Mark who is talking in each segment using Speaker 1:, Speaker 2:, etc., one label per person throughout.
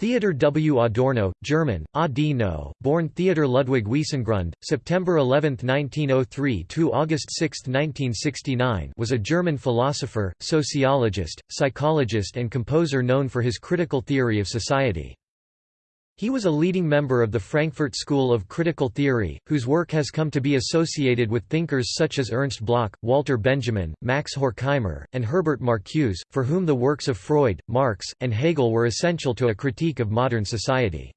Speaker 1: Theodor W. Adorno, German, Adino, born Theodor Ludwig Wiesengrund, September 11, 1903 to August 6, 1969 was a German philosopher, sociologist, psychologist and composer known for his critical theory of society. He was a leading member of the Frankfurt School of Critical Theory, whose work has come to be associated with thinkers such as Ernst Bloch, Walter Benjamin, Max Horkheimer, and Herbert Marcuse, for whom the works of Freud, Marx, and Hegel were essential to a critique of modern society.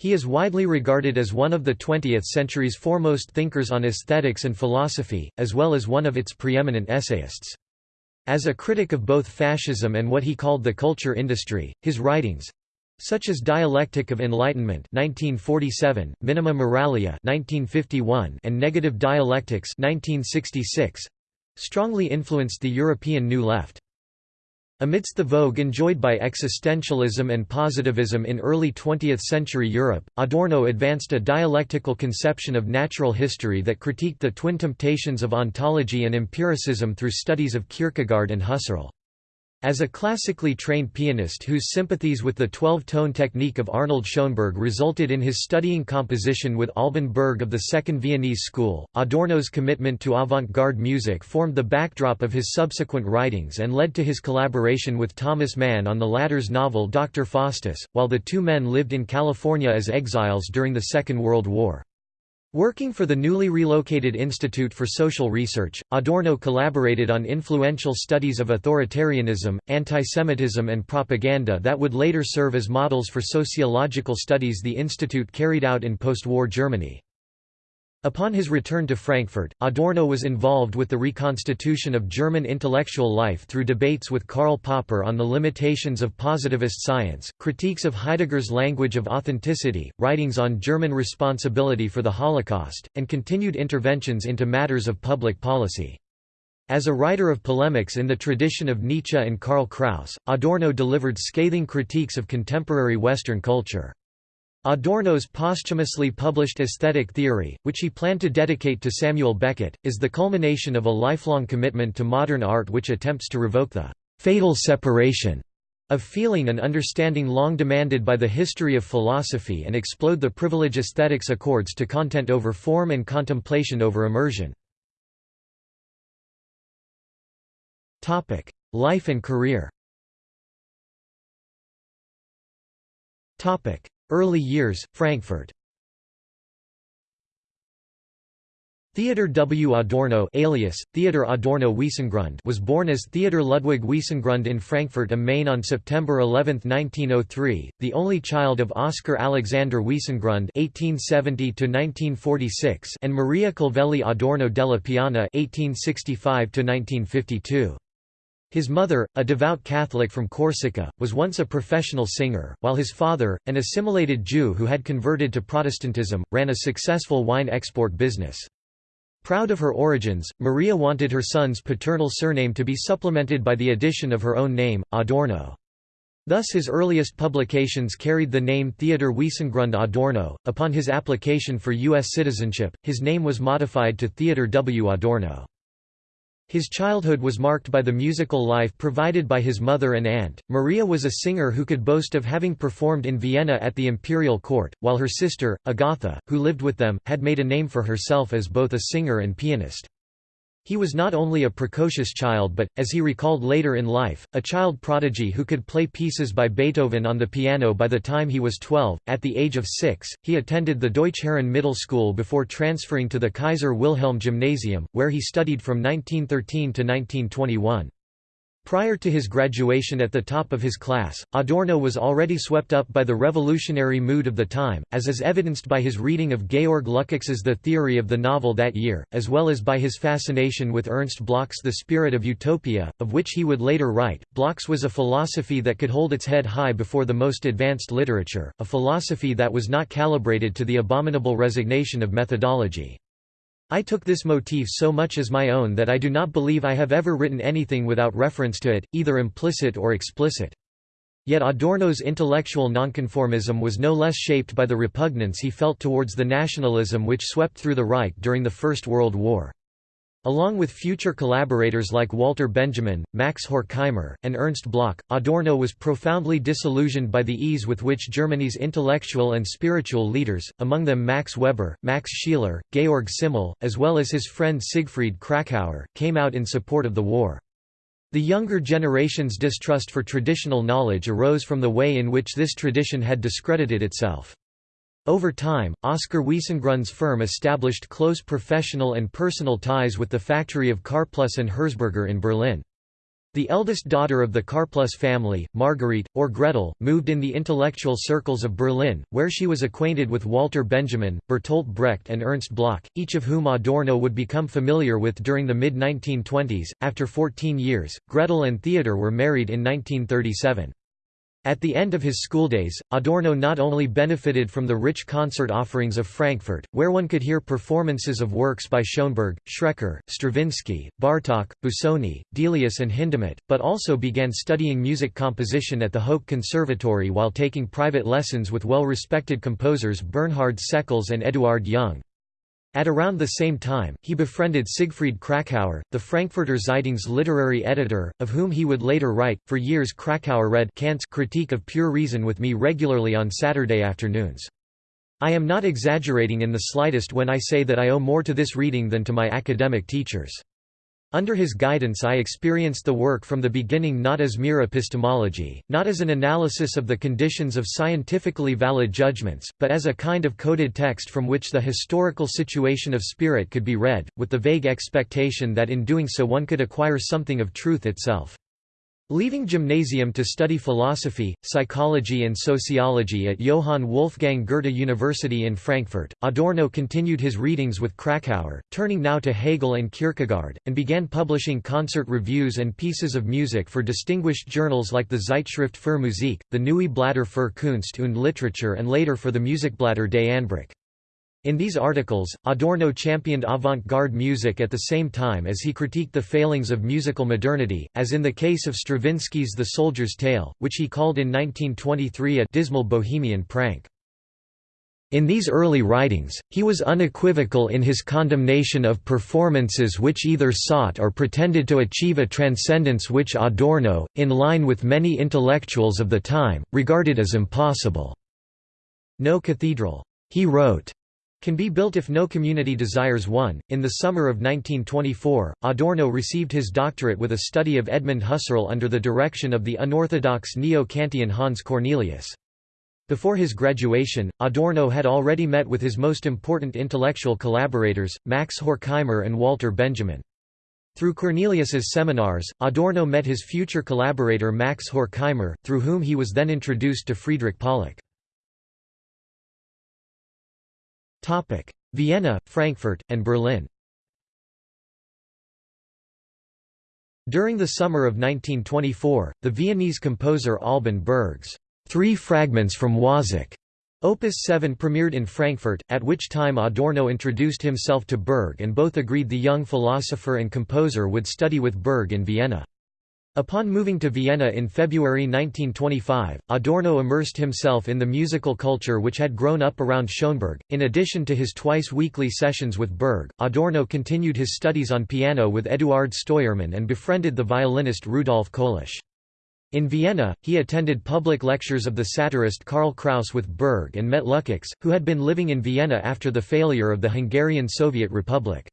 Speaker 1: He is widely regarded as one of the 20th century's foremost thinkers on aesthetics and philosophy, as well as one of its preeminent essayists. As a critic of both fascism and what he called the culture industry, his writings, such as Dialectic of Enlightenment 1947, Minima Moralia 1951, and Negative Dialectics 1966, strongly influenced the European New Left. Amidst the vogue enjoyed by existentialism and positivism in early 20th-century Europe, Adorno advanced a dialectical conception of natural history that critiqued the twin temptations of ontology and empiricism through studies of Kierkegaard and Husserl. As a classically trained pianist whose sympathies with the 12-tone technique of Arnold Schoenberg resulted in his studying composition with Alban Berg of the Second Viennese School, Adorno's commitment to avant-garde music formed the backdrop of his subsequent writings and led to his collaboration with Thomas Mann on the latter's novel Dr. Faustus, while the two men lived in California as exiles during the Second World War. Working for the newly relocated Institute for Social Research, Adorno collaborated on influential studies of authoritarianism, antisemitism and propaganda that would later serve as models for sociological studies the institute carried out in post-war Germany. Upon his return to Frankfurt, Adorno was involved with the reconstitution of German intellectual life through debates with Karl Popper on the limitations of positivist science, critiques of Heidegger's language of authenticity, writings on German responsibility for the Holocaust, and continued interventions into matters of public policy. As a writer of polemics in the tradition of Nietzsche and Karl Kraus, Adorno delivered scathing critiques of contemporary Western culture. Adorno's posthumously published Aesthetic Theory, which he planned to dedicate to Samuel Beckett, is the culmination of a lifelong commitment to modern art which attempts to revoke the «fatal separation» of feeling and understanding long demanded by the history of philosophy and explode the privilege aesthetics accords to content over form and contemplation over immersion. Life and career Early years, Frankfurt Theodor W. Adorno alias, Theodor Adorno Wiesengrund was born as Theodor Ludwig Wiesengrund in Frankfurt am Main on September 11, 1903, the only child of Oscar Alexander Wiesengrund (1870–1946) and Maria Calvelli Adorno della Piana (1865–1952). His mother, a devout Catholic from Corsica, was once a professional singer, while his father, an assimilated Jew who had converted to Protestantism, ran a successful wine export business. Proud of her origins, Maria wanted her son's paternal surname to be supplemented by the addition of her own name, Adorno. Thus his earliest publications carried the name Theodor Wiesengrund Adorno. Upon his application for U.S. citizenship, his name was modified to Theodor W. Adorno. His childhood was marked by the musical life provided by his mother and aunt. Maria was a singer who could boast of having performed in Vienna at the imperial court, while her sister, Agatha, who lived with them, had made a name for herself as both a singer and pianist. He was not only a precocious child but, as he recalled later in life, a child prodigy who could play pieces by Beethoven on the piano by the time he was 12. At the age of six, he attended the Deutschherren Middle School before transferring to the Kaiser Wilhelm Gymnasium, where he studied from 1913 to 1921. Prior to his graduation at the top of his class, Adorno was already swept up by the revolutionary mood of the time, as is evidenced by his reading of Georg Lukács's The Theory of the Novel that year, as well as by his fascination with Ernst Bloch's The Spirit of Utopia, of which he would later write. Bloch's was a philosophy that could hold its head high before the most advanced literature, a philosophy that was not calibrated to the abominable resignation of methodology. I took this motif so much as my own that I do not believe I have ever written anything without reference to it, either implicit or explicit. Yet Adorno's intellectual nonconformism was no less shaped by the repugnance he felt towards the nationalism which swept through the Reich during the First World War. Along with future collaborators like Walter Benjamin, Max Horkheimer, and Ernst Bloch, Adorno was profoundly disillusioned by the ease with which Germany's intellectual and spiritual leaders, among them Max Weber, Max Scheler, Georg Simmel, as well as his friend Siegfried Kracauer, came out in support of the war. The younger generation's distrust for traditional knowledge arose from the way in which this tradition had discredited itself. Over time, Oscar Wiesengrund's firm established close professional and personal ties with the factory of Karplus and Herzberger in Berlin. The eldest daughter of the Karplus family, Marguerite, or Gretel, moved in the intellectual circles of Berlin, where she was acquainted with Walter Benjamin, Bertolt Brecht and Ernst Bloch, each of whom Adorno would become familiar with during the mid-1920s. After 14 years, Gretel and Theodor were married in 1937. At the end of his schooldays, Adorno not only benefited from the rich concert offerings of Frankfurt, where one could hear performances of works by Schoenberg, Schreker, Stravinsky, Bartók, Busoni, Delius and Hindemith, but also began studying music composition at the Hoch Conservatory while taking private lessons with well-respected composers Bernhard Sekles and Eduard Jung. At around the same time, he befriended Siegfried Kracauer, the Frankfurter Zeitung's literary editor, of whom he would later write. For years, Kracauer read Kant's Critique of Pure Reason with me regularly on Saturday afternoons. I am not exaggerating in the slightest when I say that I owe more to this reading than to my academic teachers. Under his guidance I experienced the work from the beginning not as mere epistemology, not as an analysis of the conditions of scientifically valid judgments, but as a kind of coded text from which the historical situation of spirit could be read, with the vague expectation that in doing so one could acquire something of truth itself. Leaving gymnasium to study philosophy, psychology and sociology at Johann Wolfgang Goethe University in Frankfurt, Adorno continued his readings with Kracauer, turning now to Hegel and Kierkegaard, and began publishing concert reviews and pieces of music for distinguished journals like the Zeitschrift für Musik, the Neue Blatter für Kunst und Literatur and later for the Musikblätter des Anbruch. In these articles, Adorno championed avant-garde music at the same time as he critiqued the failings of musical modernity, as in the case of Stravinsky's The Soldier's Tale, which he called in 1923 a «dismal bohemian prank». In these early writings, he was unequivocal in his condemnation of performances which either sought or pretended to achieve a transcendence which Adorno, in line with many intellectuals of the time, regarded as impossible. No cathedral, he wrote, can be built if no community desires one. In the summer of 1924, Adorno received his doctorate with a study of Edmund Husserl under the direction of the unorthodox neo-Kantian Hans Cornelius. Before his graduation, Adorno had already met with his most important intellectual collaborators, Max Horkheimer and Walter Benjamin. Through Cornelius's seminars, Adorno met his future collaborator Max Horkheimer, through whom he was then introduced to Friedrich Pollock. Vienna, Frankfurt, and Berlin During the summer of 1924, the Viennese composer Alban Berg's Three Fragments from Wozzeck, Opus 7 premiered in Frankfurt, at which time Adorno introduced himself to Berg and both agreed the young philosopher and composer would study with Berg in Vienna. Upon moving to Vienna in February 1925, Adorno immersed himself in the musical culture which had grown up around Schoenberg. In addition to his twice weekly sessions with Berg, Adorno continued his studies on piano with Eduard Steuermann and befriended the violinist Rudolf Kolisch. In Vienna, he attended public lectures of the satirist Karl Kraus with Berg and met Lukács, who had been living in Vienna after the failure of the Hungarian Soviet Republic.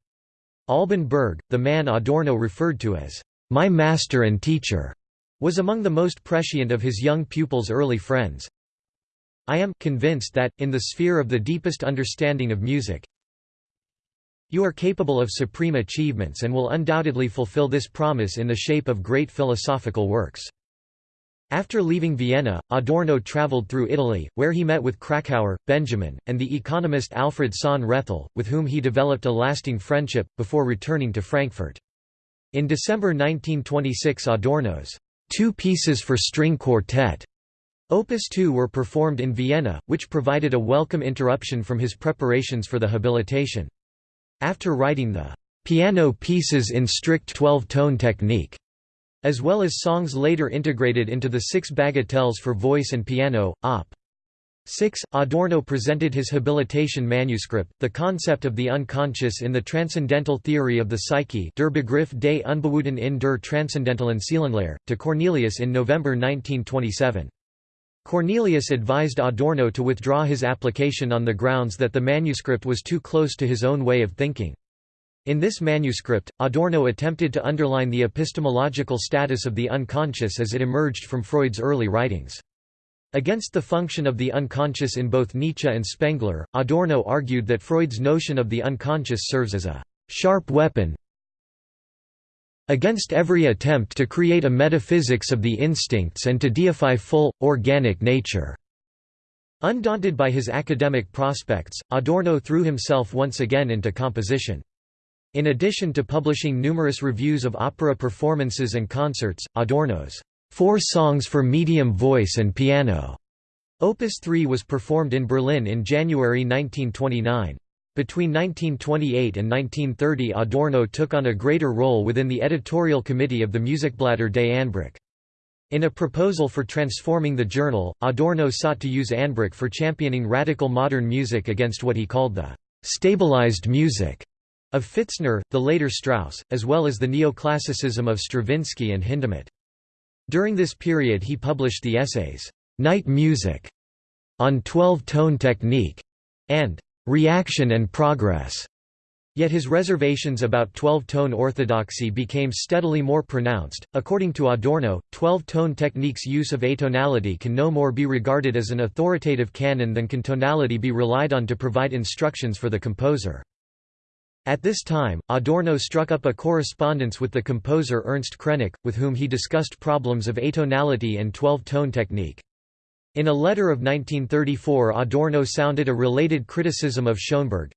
Speaker 1: Alban Berg, the man Adorno referred to as my master and teacher, was among the most prescient of his young pupil's early friends. I am convinced that, in the sphere of the deepest understanding of music, you are capable of supreme achievements and will undoubtedly fulfill this promise in the shape of great philosophical works. After leaving Vienna, Adorno traveled through Italy, where he met with Kracauer, Benjamin, and the economist Alfred Sohn Rethel, with whom he developed a lasting friendship, before returning to Frankfurt. In December 1926 Adorno's Two Pieces for String Quartet Opus 2 were performed in Vienna, which provided a welcome interruption from his preparations for the habilitation. After writing the piano pieces in strict 12-tone technique, as well as songs later integrated into the six bagatelles for voice and piano, Op. 6. Adorno presented his habilitation manuscript, The Concept of the Unconscious in the Transcendental Theory of the Psyche Der Begriff des Unbewussten in der Transzendentalen Seelenlehre, to Cornelius in November 1927. Cornelius advised Adorno to withdraw his application on the grounds that the manuscript was too close to his own way of thinking. In this manuscript, Adorno attempted to underline the epistemological status of the unconscious as it emerged from Freud's early writings. Against the function of the unconscious in both Nietzsche and Spengler, Adorno argued that Freud's notion of the unconscious serves as a «sharp weapon against every attempt to create a metaphysics of the instincts and to deify full, organic nature». Undaunted by his academic prospects, Adorno threw himself once again into composition. In addition to publishing numerous reviews of opera performances and concerts, Adorno's Four Songs for Medium Voice and Piano. Opus 3 was performed in Berlin in January 1929. Between 1928 and 1930 Adorno took on a greater role within the editorial committee of the Musikblätter des Anbruch. In a proposal for transforming the journal, Adorno sought to use Anbruch for championing radical modern music against what he called the «stabilized music» of Pfitzner, the later Strauss, as well as the neoclassicism of Stravinsky and Hindemith. During this period he published the essays, "'Night Music' on 12-tone technique and "'Reaction and Progress' Yet his reservations about 12-tone orthodoxy became steadily more pronounced. According to Adorno, 12-tone technique's use of atonality can no more be regarded as an authoritative canon than can tonality be relied on to provide instructions for the composer. At this time, Adorno struck up a correspondence with the composer Ernst Krenek, with whom he discussed problems of atonality and 12-tone technique. In a letter of 1934 Adorno sounded a related criticism of Schoenberg.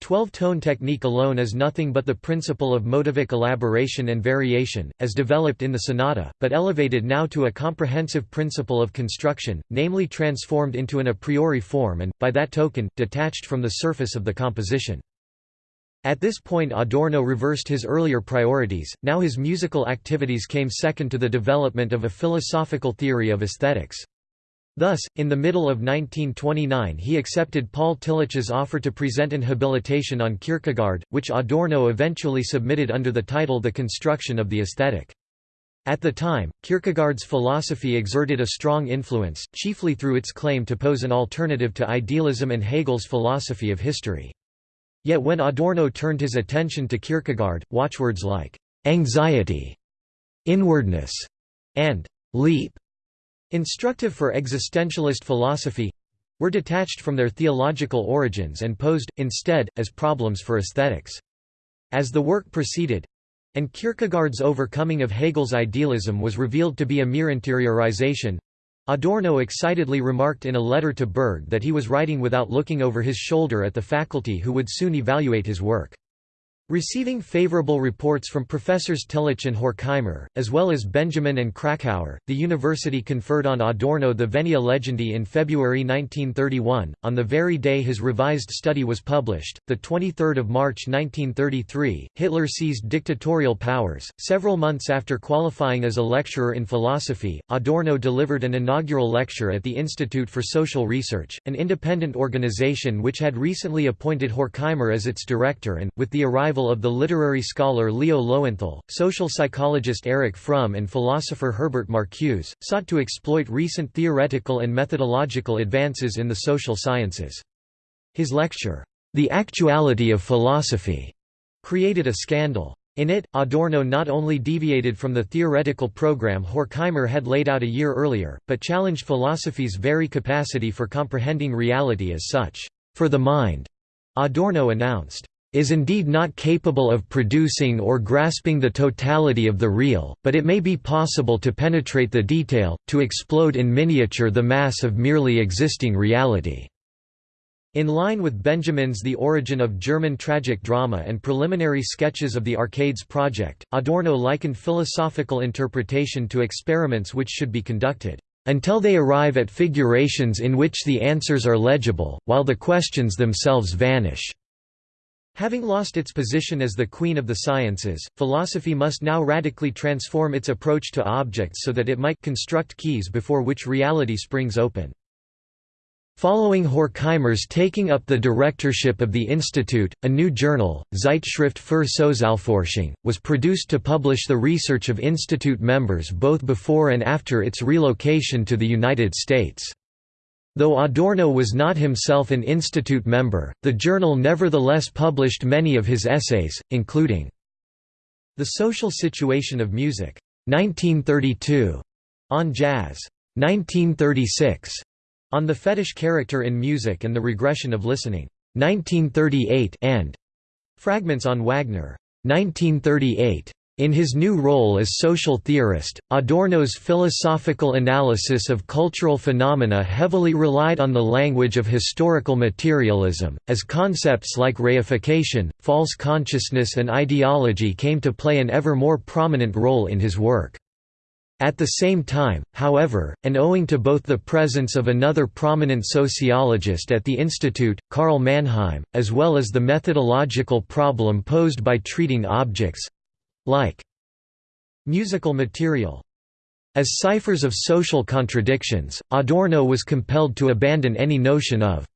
Speaker 1: Twelve-tone technique alone is nothing but the principle of motivic elaboration and variation, as developed in the sonata, but elevated now to a comprehensive principle of construction, namely transformed into an a priori form and, by that token, detached from the surface of the composition. At this point Adorno reversed his earlier priorities, now his musical activities came second to the development of a philosophical theory of aesthetics. Thus, in the middle of 1929 he accepted Paul Tillich's offer to present an habilitation on Kierkegaard, which Adorno eventually submitted under the title The Construction of the Aesthetic. At the time, Kierkegaard's philosophy exerted a strong influence, chiefly through its claim to pose an alternative to idealism and Hegel's philosophy of history. Yet when Adorno turned his attention to Kierkegaard, watchwords like «anxiety», «inwardness» and «leap», instructive for existentialist philosophy, were detached from their theological origins and posed, instead, as problems for aesthetics. As the work proceeded, and Kierkegaard's overcoming of Hegel's idealism was revealed to be a mere interiorization, Adorno excitedly remarked in a letter to Berg that he was writing without looking over his shoulder at the faculty who would soon evaluate his work. Receiving favorable reports from professors Tillich and Horkheimer, as well as Benjamin and Kracauer, the university conferred on Adorno the Venia Legendi in February 1931. On the very day his revised study was published, the 23rd of March 1933, Hitler seized dictatorial powers. Several months after qualifying as a lecturer in philosophy, Adorno delivered an inaugural lecture at the Institute for Social Research, an independent organization which had recently appointed Horkheimer as its director and, with the arrival of the literary scholar Leo Lowenthal, social psychologist Eric Fromm and philosopher Herbert Marcuse, sought to exploit recent theoretical and methodological advances in the social sciences. His lecture, The Actuality of Philosophy, created a scandal. In it, Adorno not only deviated from the theoretical program Horkheimer had laid out a year earlier, but challenged philosophy's very capacity for comprehending reality as such. For the mind, Adorno announced, is indeed not capable of producing or grasping the totality of the real, but it may be possible to penetrate the detail, to explode in miniature the mass of merely existing reality." In line with Benjamin's The Origin of German Tragic Drama and preliminary sketches of the Arcades project, Adorno likened philosophical interpretation to experiments which should be conducted, "...until they arrive at figurations in which the answers are legible, while the questions themselves vanish." Having lost its position as the queen of the sciences, philosophy must now radically transform its approach to objects so that it might construct keys before which reality springs open. Following Horkheimer's taking up the directorship of the institute, a new journal, Zeitschrift für Sozialforschung, was produced to publish the research of institute members both before and after its relocation to the United States. Though Adorno was not himself an institute member, the journal nevertheless published many of his essays, including The Social Situation of Music, 1932, on Jazz, 1936, on the Fetish Character in Music and the Regression of Listening, 1938 and Fragments on Wagner, 1938. In his new role as social theorist, Adorno's philosophical analysis of cultural phenomena heavily relied on the language of historical materialism, as concepts like reification, false consciousness and ideology came to play an ever more prominent role in his work. At the same time, however, and owing to both the presence of another prominent sociologist at the institute, Karl Mannheim, as well as the methodological problem posed by treating objects—like musical material as ciphers of social contradictions, Adorno was compelled to abandon any notion of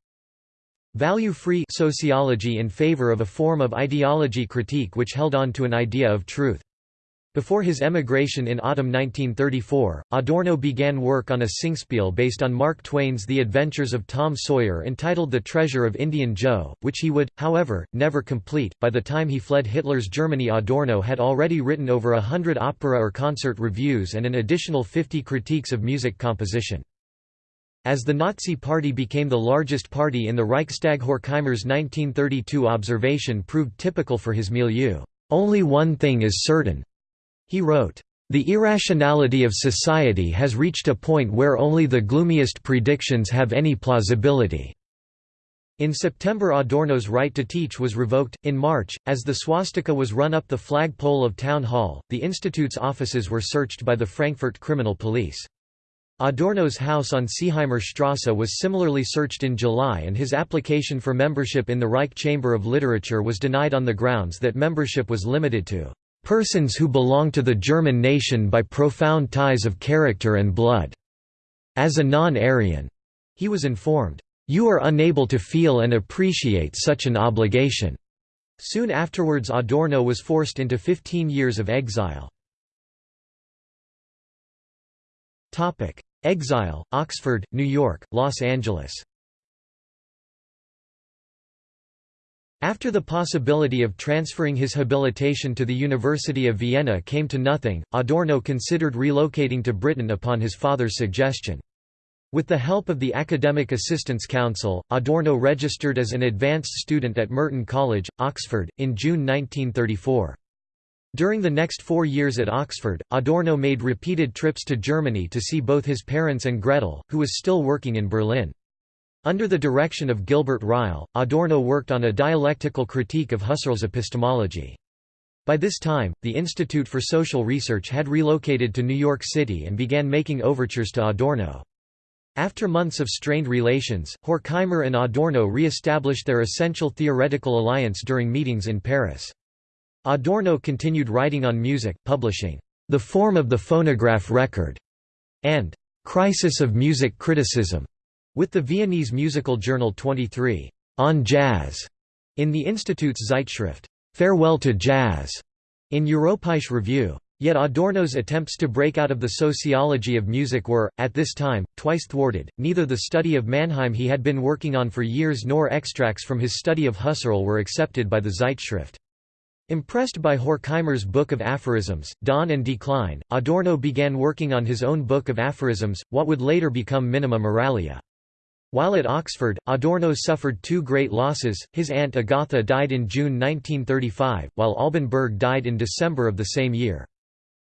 Speaker 1: value-free sociology in favor of a form of ideology critique which held on to an idea of truth. Before his emigration in autumn 1934, Adorno began work on a singspiel based on Mark Twain's The Adventures of Tom Sawyer entitled The Treasure of Indian Joe, which he would, however, never complete. By the time he fled Hitler's Germany Adorno had already written over a hundred opera or concert reviews and an additional 50 critiques of music composition. As the Nazi Party became the largest party in the Reichstag Horkheimer's 1932 observation proved typical for his milieu. Only one thing is certain, he wrote, "...the irrationality of society has reached a point where only the gloomiest predictions have any plausibility." In September Adorno's right to teach was revoked. In March, as the swastika was run up the flagpole of Town Hall, the institute's offices were searched by the Frankfurt criminal police. Adorno's house on Seeheimer Strasse was similarly searched in July and his application for membership in the Reich Chamber of Literature was denied on the grounds that membership was limited to persons who belong to the German nation by profound ties of character and blood. As a non-Aryan, he was informed, "You are unable to feel and appreciate such an obligation." Soon afterwards Adorno was forced into 15 years of exile. Exile, Oxford, New York, Los Angeles After the possibility of transferring his habilitation to the University of Vienna came to nothing, Adorno considered relocating to Britain upon his father's suggestion. With the help of the Academic Assistance Council, Adorno registered as an advanced student at Merton College, Oxford, in June 1934. During the next four years at Oxford, Adorno made repeated trips to Germany to see both his parents and Gretel, who was still working in Berlin. Under the direction of Gilbert Ryle, Adorno worked on a dialectical critique of Husserl's epistemology. By this time, the Institute for Social Research had relocated to New York City and began making overtures to Adorno. After months of strained relations, Horkheimer and Adorno re-established their essential theoretical alliance during meetings in Paris. Adorno continued writing on music, publishing, "'The Form of the Phonograph Record' and "'Crisis of Music Criticism' With the Viennese musical journal 23, On Jazz, in the Institute's Zeitschrift, Farewell to Jazz, in Europäische Review. Yet Adorno's attempts to break out of the sociology of music were, at this time, twice thwarted. Neither the study of Mannheim he had been working on for years nor extracts from his study of Husserl were accepted by the Zeitschrift. Impressed by Horkheimer's Book of Aphorisms, Dawn and Decline, Adorno began working on his own Book of Aphorisms, what would later become Minima Moralia. While at Oxford, Adorno suffered two great losses, his aunt Agatha died in June 1935, while Alban Berg died in December of the same year.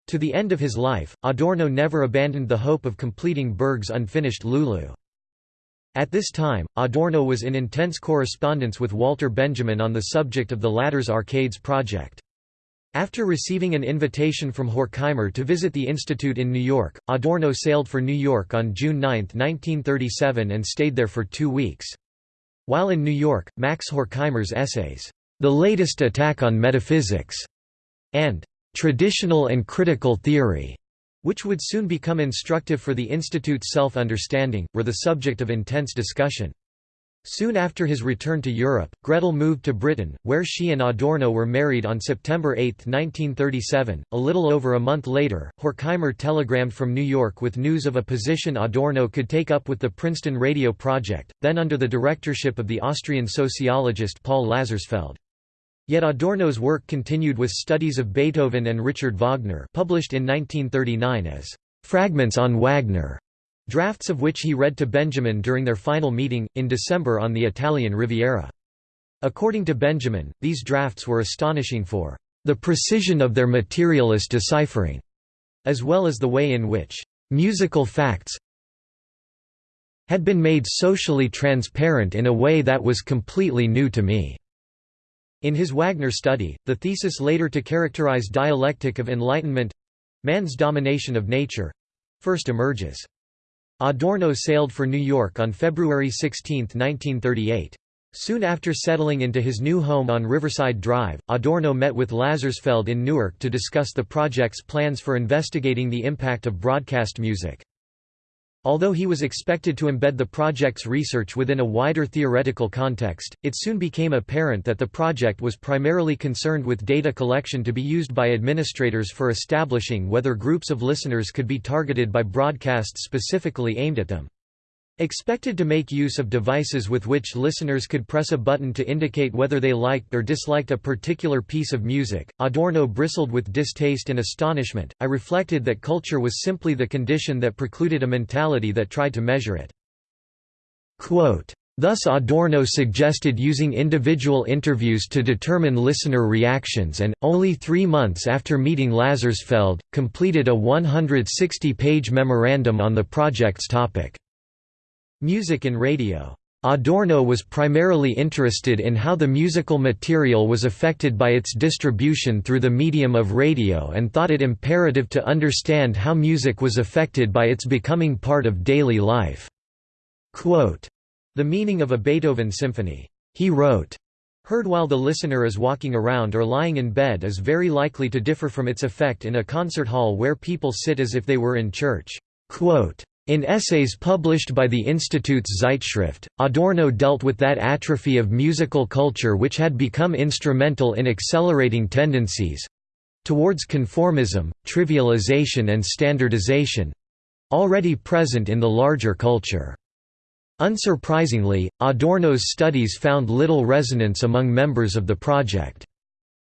Speaker 1: To the end of his life, Adorno never abandoned the hope of completing Berg's unfinished Lulu. At this time, Adorno was in intense correspondence with Walter Benjamin on the subject of the latter's Arcades project. After receiving an invitation from Horkheimer to visit the institute in New York, Adorno sailed for New York on June 9, 1937 and stayed there for two weeks. While in New York, Max Horkheimer's essays, The Latest Attack on Metaphysics, and Traditional and Critical Theory, which would soon become instructive for the Institute's self-understanding, were the subject of intense discussion. Soon after his return to Europe, Gretel moved to Britain, where she and Adorno were married on September 8, 1937. A little over a month later, Horkheimer telegrammed from New York with news of a position Adorno could take up with the Princeton Radio Project, then under the directorship of the Austrian sociologist Paul Lazarsfeld. Yet Adorno's work continued with studies of Beethoven and Richard Wagner published in 1939 as Fragments on Wagner drafts of which he read to Benjamin during their final meeting, in December on the Italian Riviera. According to Benjamin, these drafts were astonishing for the precision of their materialist deciphering, as well as the way in which musical facts had been made socially transparent in a way that was completely new to me. In his Wagner study, the thesis later to characterize dialectic of enlightenment—man's domination of nature—first emerges. Adorno sailed for New York on February 16, 1938. Soon after settling into his new home on Riverside Drive, Adorno met with Lazarsfeld in Newark to discuss the project's plans for investigating the impact of broadcast music. Although he was expected to embed the project's research within a wider theoretical context, it soon became apparent that the project was primarily concerned with data collection to be used by administrators for establishing whether groups of listeners could be targeted by broadcasts specifically aimed at them. Expected to make use of devices with which listeners could press a button to indicate whether they liked or disliked a particular piece of music, Adorno bristled with distaste and astonishment. I reflected that culture was simply the condition that precluded a mentality that tried to measure it. Quote, Thus Adorno suggested using individual interviews to determine listener reactions and, only three months after meeting Lazarsfeld, completed a 160-page memorandum on the project's topic. Music and radio. Adorno was primarily interested in how the musical material was affected by its distribution through the medium of radio and thought it imperative to understand how music was affected by its becoming part of daily life. Quote, the meaning of a Beethoven symphony, he wrote, heard while the listener is walking around or lying in bed is very likely to differ from its effect in a concert hall where people sit as if they were in church. Quote, in essays published by the Institute's Zeitschrift, Adorno dealt with that atrophy of musical culture which had become instrumental in accelerating tendencies—towards conformism, trivialization and standardization—already present in the larger culture. Unsurprisingly, Adorno's studies found little resonance among members of the project.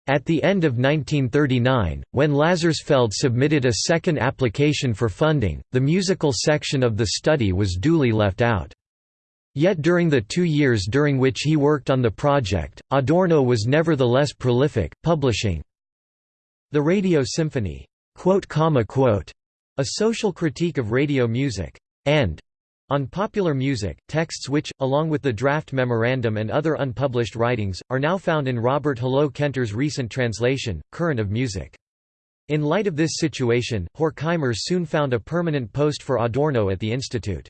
Speaker 1: At the end of 1939, when Lazarsfeld submitted a second application for funding, the musical section of the study was duly left out. Yet during the two years during which he worked on the project, Adorno was nevertheless prolific, publishing The Radio Symphony, a social critique of radio music, and on popular music, texts which, along with the draft memorandum and other unpublished writings, are now found in Robert Hullot Kentor's recent translation, Current of Music. In light of this situation, Horkheimer soon found a permanent post for Adorno at the institute.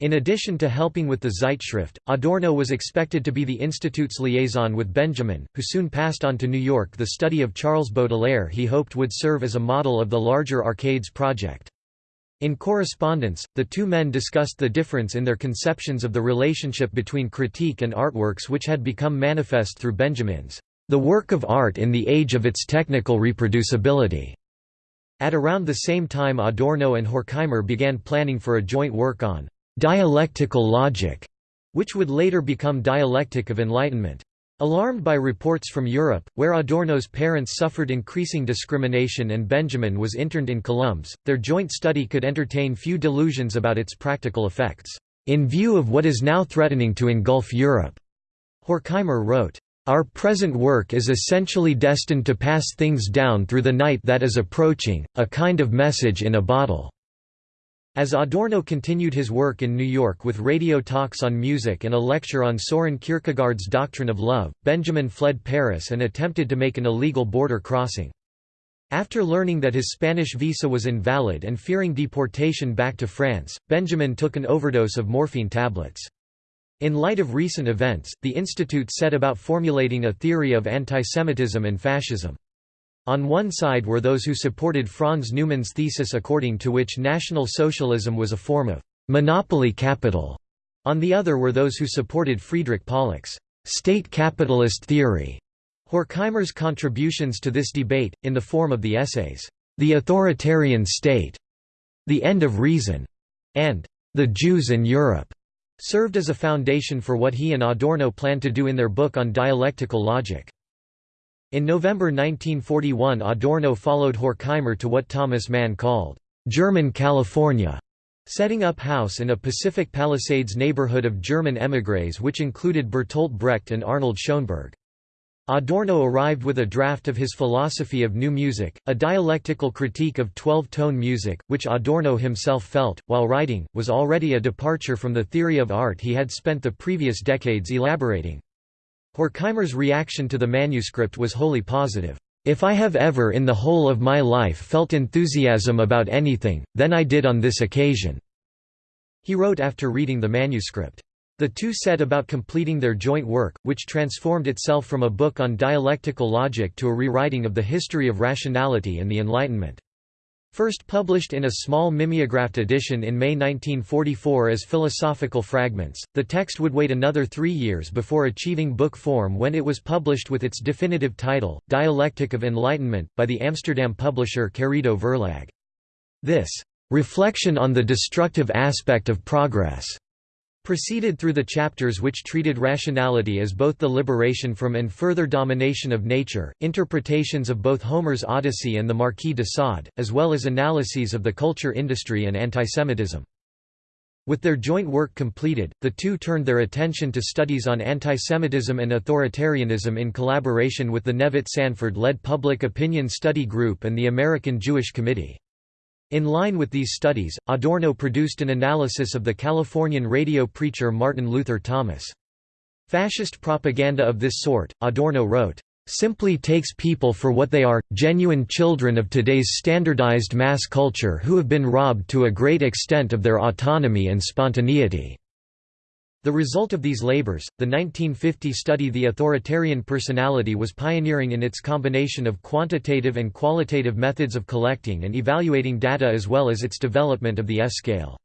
Speaker 1: In addition to helping with the Zeitschrift, Adorno was expected to be the institute's liaison with Benjamin, who soon passed on to New York the study of Charles Baudelaire he hoped would serve as a model of the larger Arcades project. In correspondence, the two men discussed the difference in their conceptions of the relationship between critique and artworks which had become manifest through Benjamin's The Work of Art in the Age of Its Technical Reproducibility. At around the same time Adorno and Horkheimer began planning for a joint work on dialectical logic, which would later become dialectic of enlightenment. Alarmed by reports from Europe, where Adorno's parents suffered increasing discrimination and Benjamin was interned in Colombes, their joint study could entertain few delusions about its practical effects, "...in view of what is now threatening to engulf Europe." Horkheimer wrote, our present work is essentially destined to pass things down through the night that is approaching, a kind of message in a bottle. As Adorno continued his work in New York with radio talks on music and a lecture on Soren Kierkegaard's doctrine of love, Benjamin fled Paris and attempted to make an illegal border crossing. After learning that his Spanish visa was invalid and fearing deportation back to France, Benjamin took an overdose of morphine tablets. In light of recent events, the institute set about formulating a theory of antisemitism and fascism. On one side were those who supported Franz Neumann's thesis according to which National Socialism was a form of «monopoly capital». On the other were those who supported Friedrich Pollock's «state capitalist theory». Horkheimer's contributions to this debate, in the form of the essays, The Authoritarian State, The End of Reason, and The Jews in Europe, served as a foundation for what he and Adorno planned to do in their book on dialectical logic. In November 1941 Adorno followed Horkheimer to what Thomas Mann called, "...German California", setting up house in a Pacific Palisades neighborhood of German émigrés which included Bertolt Brecht and Arnold Schoenberg. Adorno arrived with a draft of his philosophy of new music, a dialectical critique of twelve-tone music, which Adorno himself felt, while writing, was already a departure from the theory of art he had spent the previous decades elaborating. Horkheimer's reaction to the manuscript was wholly positive. If I have ever in the whole of my life felt enthusiasm about anything, then I did on this occasion." He wrote after reading the manuscript. The two set about completing their joint work, which transformed itself from a book on dialectical logic to a rewriting of the history of rationality and the Enlightenment. First published in a small mimeographed edition in May 1944 as philosophical fragments, the text would wait another three years before achieving book form when it was published with its definitive title, Dialectic of Enlightenment, by the Amsterdam publisher Querido Verlag. This reflection on the destructive aspect of progress Proceeded through the chapters which treated rationality as both the liberation from and further domination of nature, interpretations of both Homer's Odyssey and the Marquis de Sade, as well as analyses of the culture industry and antisemitism. With their joint work completed, the two turned their attention to studies on antisemitism and authoritarianism in collaboration with the Nevitt Sanford-led Public Opinion Study Group and the American Jewish Committee. In line with these studies, Adorno produced an analysis of the Californian radio preacher Martin Luther Thomas. Fascist propaganda of this sort, Adorno wrote, simply takes people for what they are, genuine children of today's standardized mass culture who have been robbed to a great extent of their autonomy and spontaneity. The result of these labors, the 1950 study The Authoritarian Personality was pioneering in its combination of quantitative and qualitative methods of collecting and evaluating data as well as its development of the S-scale.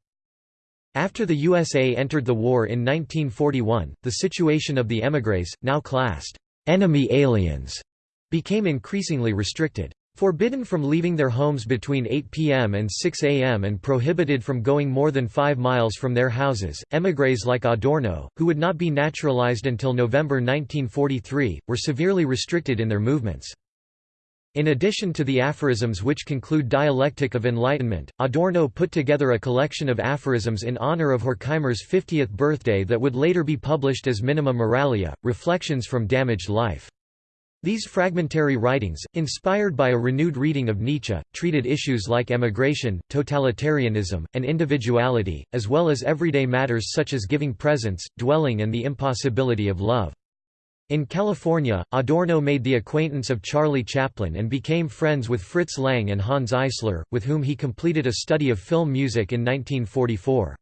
Speaker 1: After the USA entered the war in 1941, the situation of the émigrés, now classed enemy aliens, became increasingly restricted. Forbidden from leaving their homes between 8 p.m. and 6 a.m. and prohibited from going more than five miles from their houses, émigrés like Adorno, who would not be naturalized until November 1943, were severely restricted in their movements. In addition to the aphorisms which conclude Dialectic of Enlightenment, Adorno put together a collection of aphorisms in honor of Horkheimer's 50th birthday that would later be published as Minima Moralia, Reflections from Damaged Life. These fragmentary writings, inspired by a renewed reading of Nietzsche, treated issues like emigration, totalitarianism, and individuality, as well as everyday matters such as giving presents, dwelling and the impossibility of love. In California, Adorno made the acquaintance of Charlie Chaplin and became friends with Fritz Lang and Hanns Eisler, with whom he completed a study of film music in 1944.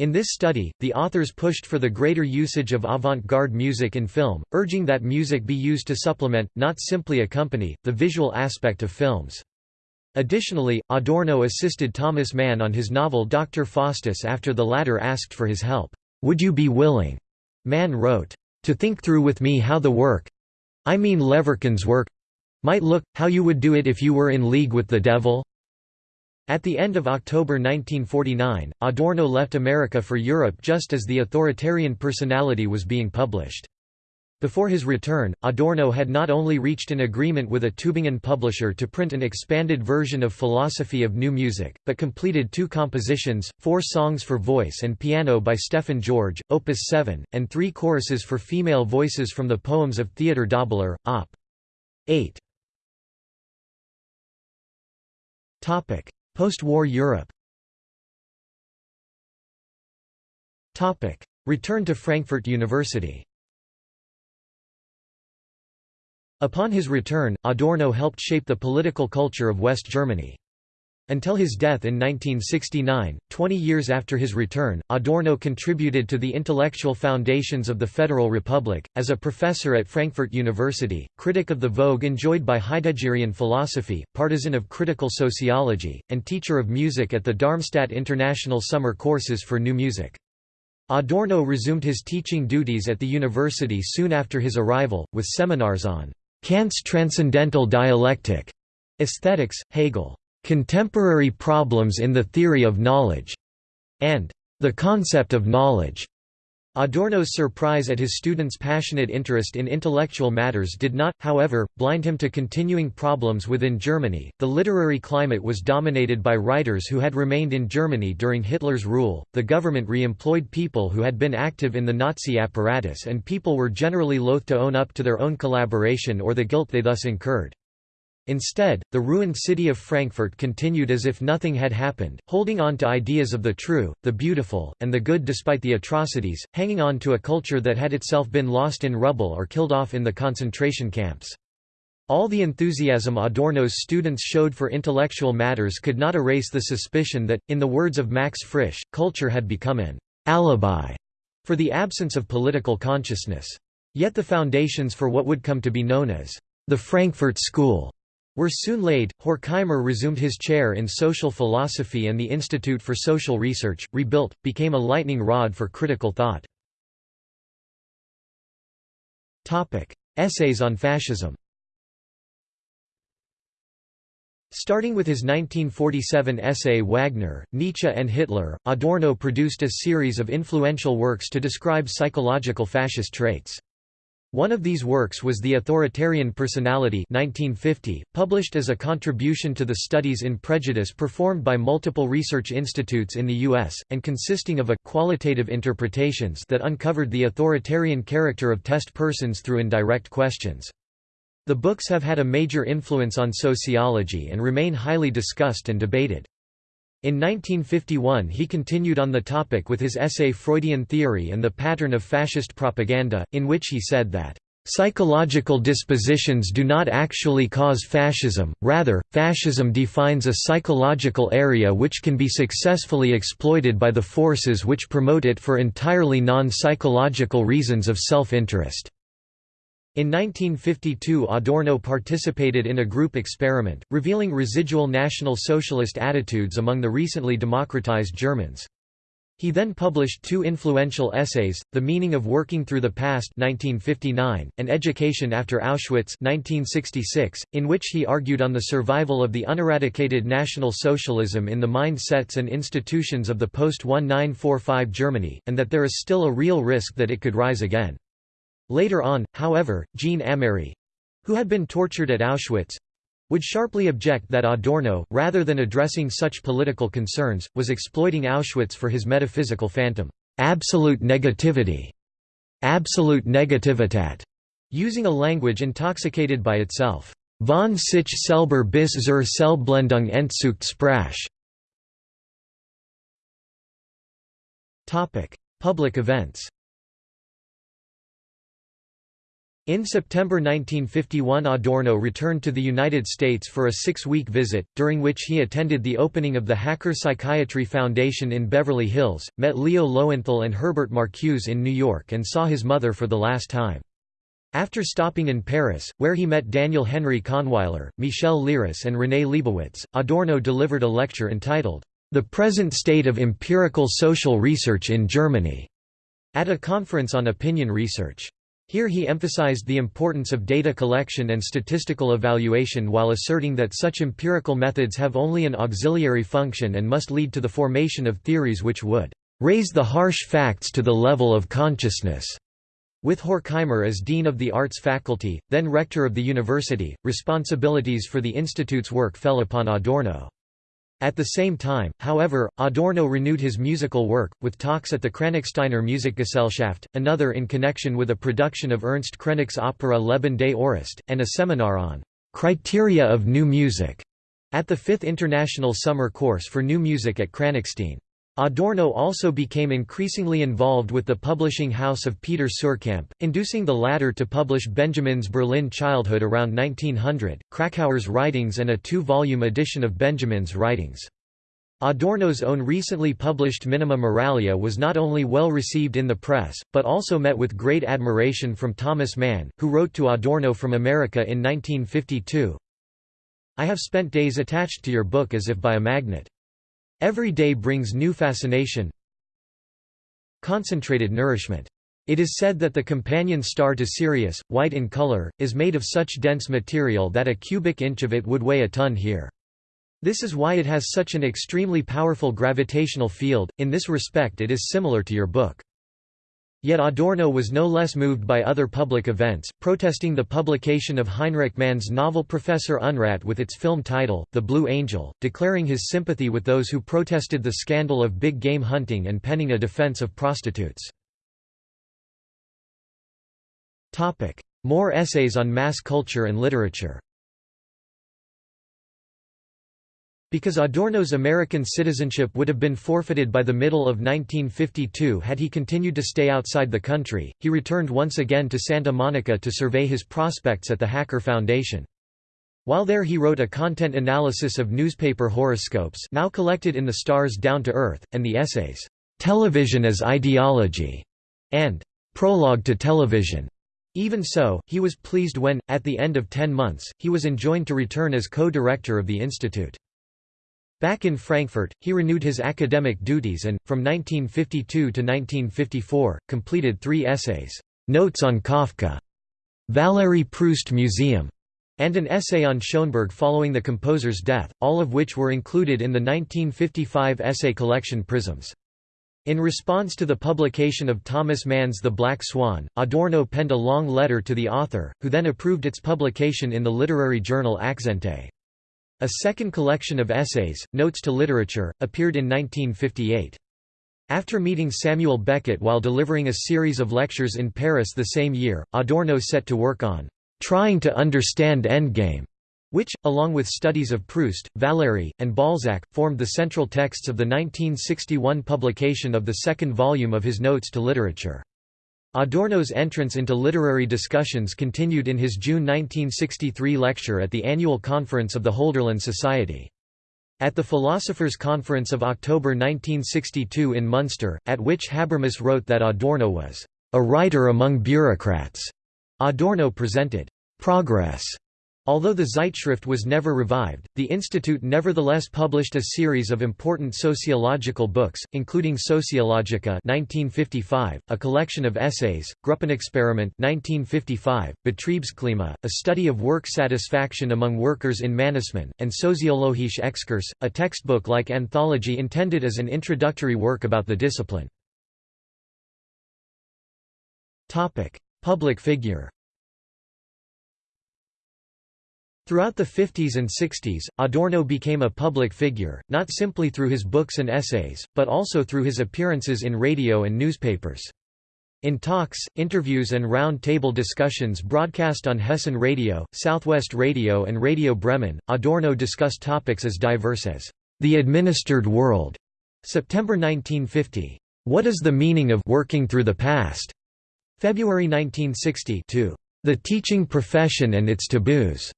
Speaker 1: In this study, the authors pushed for the greater usage of avant-garde music in film, urging that music be used to supplement, not simply accompany, the visual aspect of films. Additionally, Adorno assisted Thomas Mann on his novel Dr. Faustus after the latter asked for his help. "'Would you be willing?' Mann wrote, "'to think through with me how the work—I mean Leverkühn's work—might look, how you would do it if you were in league with the devil?' At the end of October 1949, Adorno left America for Europe just as The Authoritarian Personality was being published. Before his return, Adorno had not only reached an agreement with a Tübingen publisher to print an expanded version of Philosophy of New Music, but completed two compositions, four songs for voice and piano by Stefan George, Opus 7, and three choruses for female voices from the poems of Theodor Dobler, Op. 8. Post-war Europe. Return to Frankfurt University. Upon his return, Adorno helped shape the political culture of West Germany. Until his death in 1969, 20 years after his return, Adorno contributed to the intellectual foundations of the Federal Republic. As a professor at Frankfurt University, critic of the vogue enjoyed by Heideggerian philosophy, partisan of critical sociology, and teacher of music at the Darmstadt International Summer Courses for New Music. Adorno resumed his teaching duties at the university soon after his arrival, with seminars on Kant's transcendental dialectic, aesthetics, Hegel. Contemporary Problems in the Theory of Knowledge, and The Concept of Knowledge. Adorno's surprise at his students' passionate interest in intellectual matters did not, however, blind him to continuing problems within Germany. The literary climate was dominated by writers who had remained in Germany during Hitler's rule, the government re employed people who had been active in the Nazi apparatus, and people were generally loath to own up to their own collaboration or the guilt they thus incurred. Instead, the ruined city of Frankfurt continued as if nothing had happened, holding on to ideas of the true, the beautiful, and the good despite the atrocities, hanging on to a culture that had itself been lost in rubble or killed off in the concentration camps. All the enthusiasm Adorno's students showed for intellectual matters could not erase the suspicion that, in the words of Max Frisch, culture had become an alibi for the absence of political consciousness. Yet the foundations for what would come to be known as the Frankfurt School were soon laid. Horkheimer resumed his chair in social philosophy and the Institute for Social Research, rebuilt, became a lightning rod for critical thought. Essays on fascism Starting with his 1947 essay Wagner, Nietzsche and Hitler, Adorno produced a series of influential works to describe psychological fascist traits. One of these works was The Authoritarian Personality 1950, published as a contribution to the studies in prejudice performed by multiple research institutes in the U.S., and consisting of a qualitative interpretations that uncovered the authoritarian character of test persons through indirect questions. The books have had a major influence on sociology and remain highly discussed and debated. In 1951 he continued on the topic with his essay Freudian Theory and the Pattern of Fascist Propaganda, in which he said that, "...psychological dispositions do not actually cause fascism, rather, fascism defines a psychological area which can be successfully exploited by the forces which promote it for entirely non-psychological reasons of self-interest." In 1952 Adorno participated in a group experiment, revealing residual National Socialist attitudes among the recently democratized Germans. He then published two influential essays, The Meaning of Working Through the Past 1959, and Education After Auschwitz 1966, in which he argued on the survival of the uneradicated National Socialism in the mindsets and institutions of the post-1945 Germany, and that there is still a real risk that it could rise again. Later on, however, Jean Amery—who had been tortured at Auschwitz—would sharply object that Adorno, rather than addressing such political concerns, was exploiting Auschwitz for his metaphysical phantom, absolute negativity, absolute negativitat, using a language intoxicated by itself. Von sich selber bis zur Selbstblendung Entzucht Sprache. Public events In September 1951 Adorno returned to the United States for a six-week visit, during which he attended the opening of the Hacker Psychiatry Foundation in Beverly Hills, met Leo Lowenthal and Herbert Marcuse in New York and saw his mother for the last time. After stopping in Paris, where he met Daniel Henry Kahnweiler, Michel Leiris and René Leibowitz, Adorno delivered a lecture entitled, The Present State of Empirical Social Research in Germany, at a conference on opinion research. Here he emphasized the importance of data collection and statistical evaluation while asserting that such empirical methods have only an auxiliary function and must lead to the formation of theories which would raise the harsh facts to the level of consciousness. With Horkheimer as Dean of the Arts Faculty, then Rector of the university, responsibilities for the institute's work fell upon Adorno. At the same time, however, Adorno renewed his musical work, with talks at the Kranichsteiner Musikgesellschaft, another in connection with a production of Ernst Krenek's opera Leben des Orest, and a seminar on «criteria of new music» at the Fifth International Summer Course for New Music at Kranichstein. Adorno also became increasingly involved with the publishing house of Peter Suhrkamp, inducing the latter to publish Benjamin's Berlin childhood around 1900, Kracauer's writings and a two-volume edition of Benjamin's writings. Adorno's own recently published Minima Moralia was not only well received in the press, but also met with great admiration from Thomas Mann, who wrote to Adorno from America in 1952, I have spent days attached to your book as if by a magnet. Every day brings new fascination Concentrated nourishment. It is said that the companion star to Sirius, white in color, is made of such dense material that a cubic inch of it would weigh a ton here. This is why it has such an extremely powerful gravitational field, in this respect it is similar to your book. Yet Adorno was no less moved by other public events, protesting the publication of Heinrich Mann's novel Professor Unrat with its film title, The Blue Angel, declaring his sympathy with those who protested the scandal of big game hunting and penning a defense of prostitutes. More essays on mass culture and literature Because Adorno's American citizenship would have been forfeited by the middle of 1952 had he continued to stay outside the country, he returned once again to Santa Monica to survey his prospects at the Hacker Foundation. While there he wrote a content analysis of newspaper horoscopes now collected in the Stars Down to Earth, and the essays, "'Television as Ideology' and "'Prologue to Television'. Even so, he was pleased when, at the end of ten months, he was enjoined to return as co-director of the institute. Back in Frankfurt, he renewed his academic duties and, from 1952 to 1954, completed three essays, Notes on Kafka, Valéry Proust Museum, and an essay on Schoenberg following the composer's death, all of which were included in the 1955 essay collection Prisms. In response to the publication of Thomas Mann's The Black Swan, Adorno penned a long letter to the author, who then approved its publication in the literary journal Akzente. A second collection of essays, Notes to Literature, appeared in 1958. After meeting Samuel Beckett while delivering a series of lectures in Paris the same year, Adorno set to work on "...trying to understand Endgame", which, along with studies of Proust, Valéry, and Balzac, formed the central texts of the 1961 publication of the second volume of his Notes to Literature. Adorno's entrance into literary discussions continued in his June 1963 lecture at the annual conference of the Hölderlin Society. At the Philosophers' Conference of October 1962 in Munster, at which Habermas wrote that Adorno was a writer among bureaucrats, Adorno presented Progress Although the Zeitschrift was never revived, the institute nevertheless published a series of important sociological books, including Sociologica 1955, a collection of essays, Gruppenexperiment 1955, Betriebsklima, a study of work satisfaction among workers in Mannesmann, and Soziologische Exkurs, a textbook-like anthology intended as an introductory work about the discipline. Public figure Throughout the 50s and 60s, Adorno became a public figure, not simply through his books and essays, but also through his appearances in radio and newspapers. In talks, interviews and round-table discussions broadcast on Hessen Radio, Southwest Radio and Radio Bremen, Adorno discussed topics as diverse as, "...the administered world", September 1950, "...what is the meaning of working through the past?", February 1960 to "...the teaching profession and its taboos",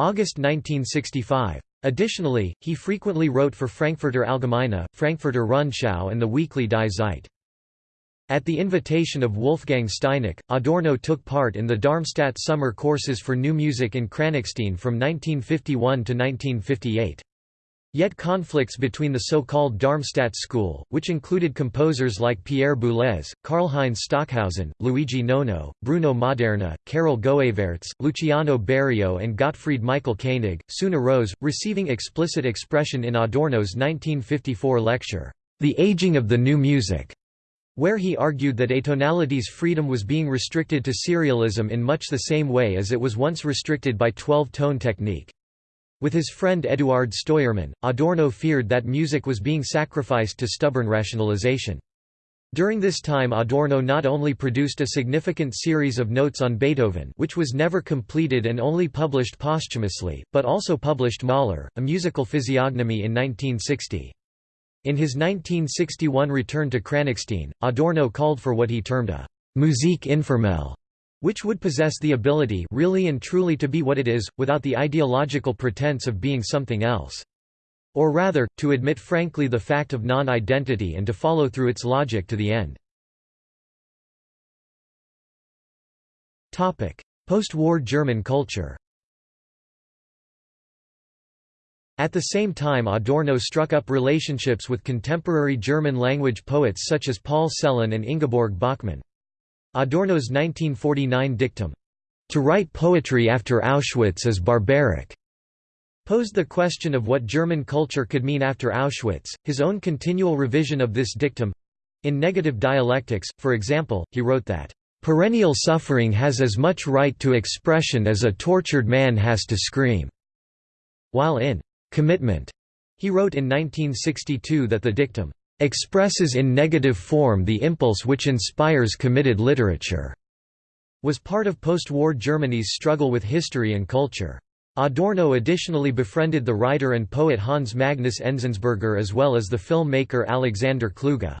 Speaker 1: August 1965. Additionally, he frequently wrote for Frankfurter Allgemeine, Frankfurter Rundschau and the weekly Die Zeit. At the invitation of Wolfgang Steinecke, Adorno took part in the Darmstadt summer courses for new music in Kranichstein from 1951 to 1958. Yet conflicts between the so-called Darmstadt school, which included composers like Pierre Boulez, Karlheinz Stockhausen, Luigi Nono, Bruno Maderna, Karel Goeyvaerts, Luciano Berio and Gottfried Michael Koenig, soon arose, receiving explicit expression in Adorno's 1954 lecture, The Aging of the New Music, where he argued that atonality's freedom was being restricted to serialism in much the same way as it was once restricted by 12-tone technique. With his friend Eduard Steuermann, Adorno feared that music was being sacrificed to stubborn rationalization. During this time Adorno not only produced a significant series of notes on Beethoven which was never completed and only published posthumously, but also published Mahler, a musical physiognomy in 1960. In his 1961 return to Kranichstein, Adorno called for what he termed a «musique informelle», which would possess the ability really and truly to be what it is, without the ideological pretense of being something else. Or rather, to admit frankly the fact of non-identity and to follow through its logic to the end. Post-war German culture At the same time Adorno struck up relationships with contemporary German-language poets such as Paul Celan and Ingeborg Bachmann. Adorno's 1949 dictum, "'To write poetry after Auschwitz is barbaric' posed the question of what German culture could mean after Auschwitz. His own continual revision of this dictum in Negative Dialectics, for example, he wrote that, Perennial suffering has as much right to expression as a tortured man has to scream. While in Commitment, he wrote in 1962 that the dictum expresses in negative form the impulse which inspires committed literature, was part of post-war Germany's struggle with history and culture. Adorno additionally befriended the writer and poet Hans Magnus Enzensberger as well as the filmmaker Alexander Kluge.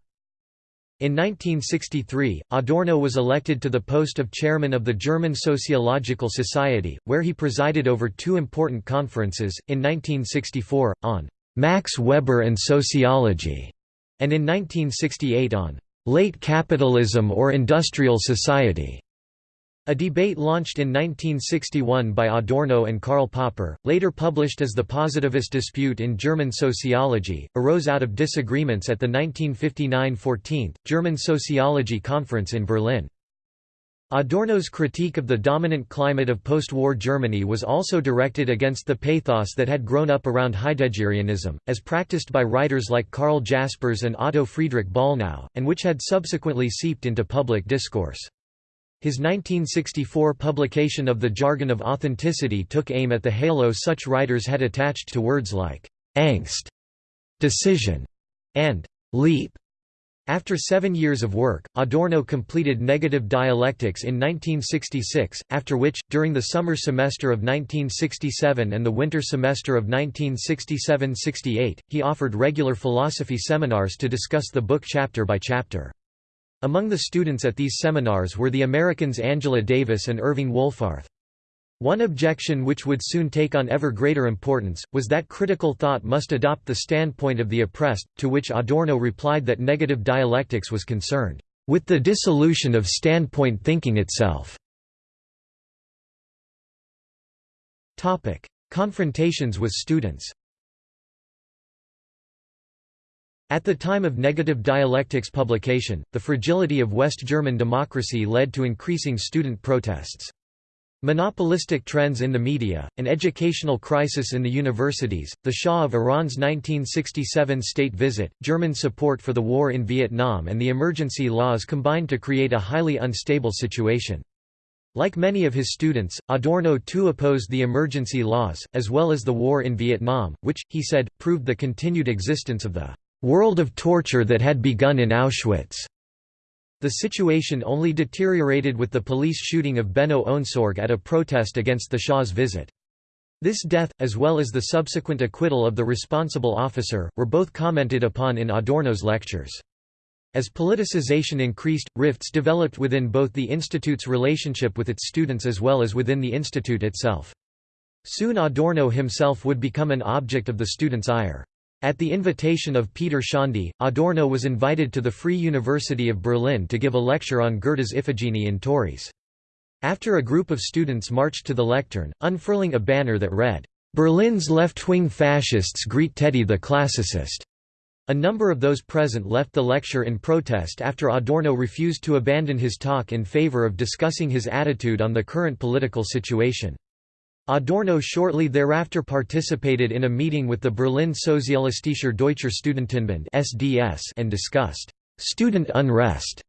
Speaker 1: In 1963, Adorno was elected to the post of chairman of the German Sociological Society, where he presided over two important conferences, in 1964, on «Max Weber and Sociology», and in 1968 on «Late Capitalism or Industrial Society». A debate launched in 1961 by Adorno and Karl Popper, later published as The Positivist Dispute in German Sociology, arose out of disagreements at the 1959 14th, German Sociology Conference in Berlin. Adorno's critique of the dominant climate of post-war Germany was also directed against the pathos that had grown up around Heideggerianism, as practiced by writers like Karl Jaspers and Otto Friedrich Bollnow, and which had subsequently seeped into public discourse. His 1964 publication of The Jargon of Authenticity took aim at the halo such writers had attached to words like «angst», «decision» and «leap». After seven years of work, Adorno completed Negative Dialectics in 1966, after which, during the summer semester of 1967 and the winter semester of 1967–68, he offered regular philosophy seminars to discuss the book chapter by chapter. Among the students at these seminars were the Americans Angela Davis and Irving Wohlfarth. One objection which would soon take on ever greater importance, was that critical thought must adopt the standpoint of the oppressed, to which Adorno replied that negative dialectics was concerned, "...with the dissolution of standpoint thinking itself." Confrontations with students At the time of negative dialectics publication, the fragility of West German democracy led to increasing student protests. Monopolistic trends in the media, an educational crisis in the universities, the Shah of Iran's 1967 state visit, German support for the war in Vietnam and the emergency laws combined to create a highly unstable situation. Like many of his students, Adorno too opposed the emergency laws, as well as the war in Vietnam, which, he said, proved the continued existence of the world of torture that had begun in Auschwitz. The situation only deteriorated with the police shooting of Benno Ohnesorg at a protest against the Shah's visit. This death, as well as the subsequent acquittal of the responsible officer, were both commented upon in Adorno's lectures. As politicization increased, rifts developed within both the institute's relationship with its students as well as within the institute itself. Soon Adorno himself would become an object of the students' ire. At the invitation of Peter Szondi, Adorno was invited to the Free University of Berlin to give a lecture on Goethe's Iphigenie in Tauris. After a group of students marched to the lectern, unfurling a banner that read, "'Berlin's left-wing fascists greet Teddy the classicist'", a number of those present left the lecture in protest after Adorno refused to abandon his talk in favor of discussing his attitude on the current political situation. Adorno shortly thereafter participated in a meeting with the Berlin Sozialistischer Deutscher Studentenbund (SDS) and discussed student unrest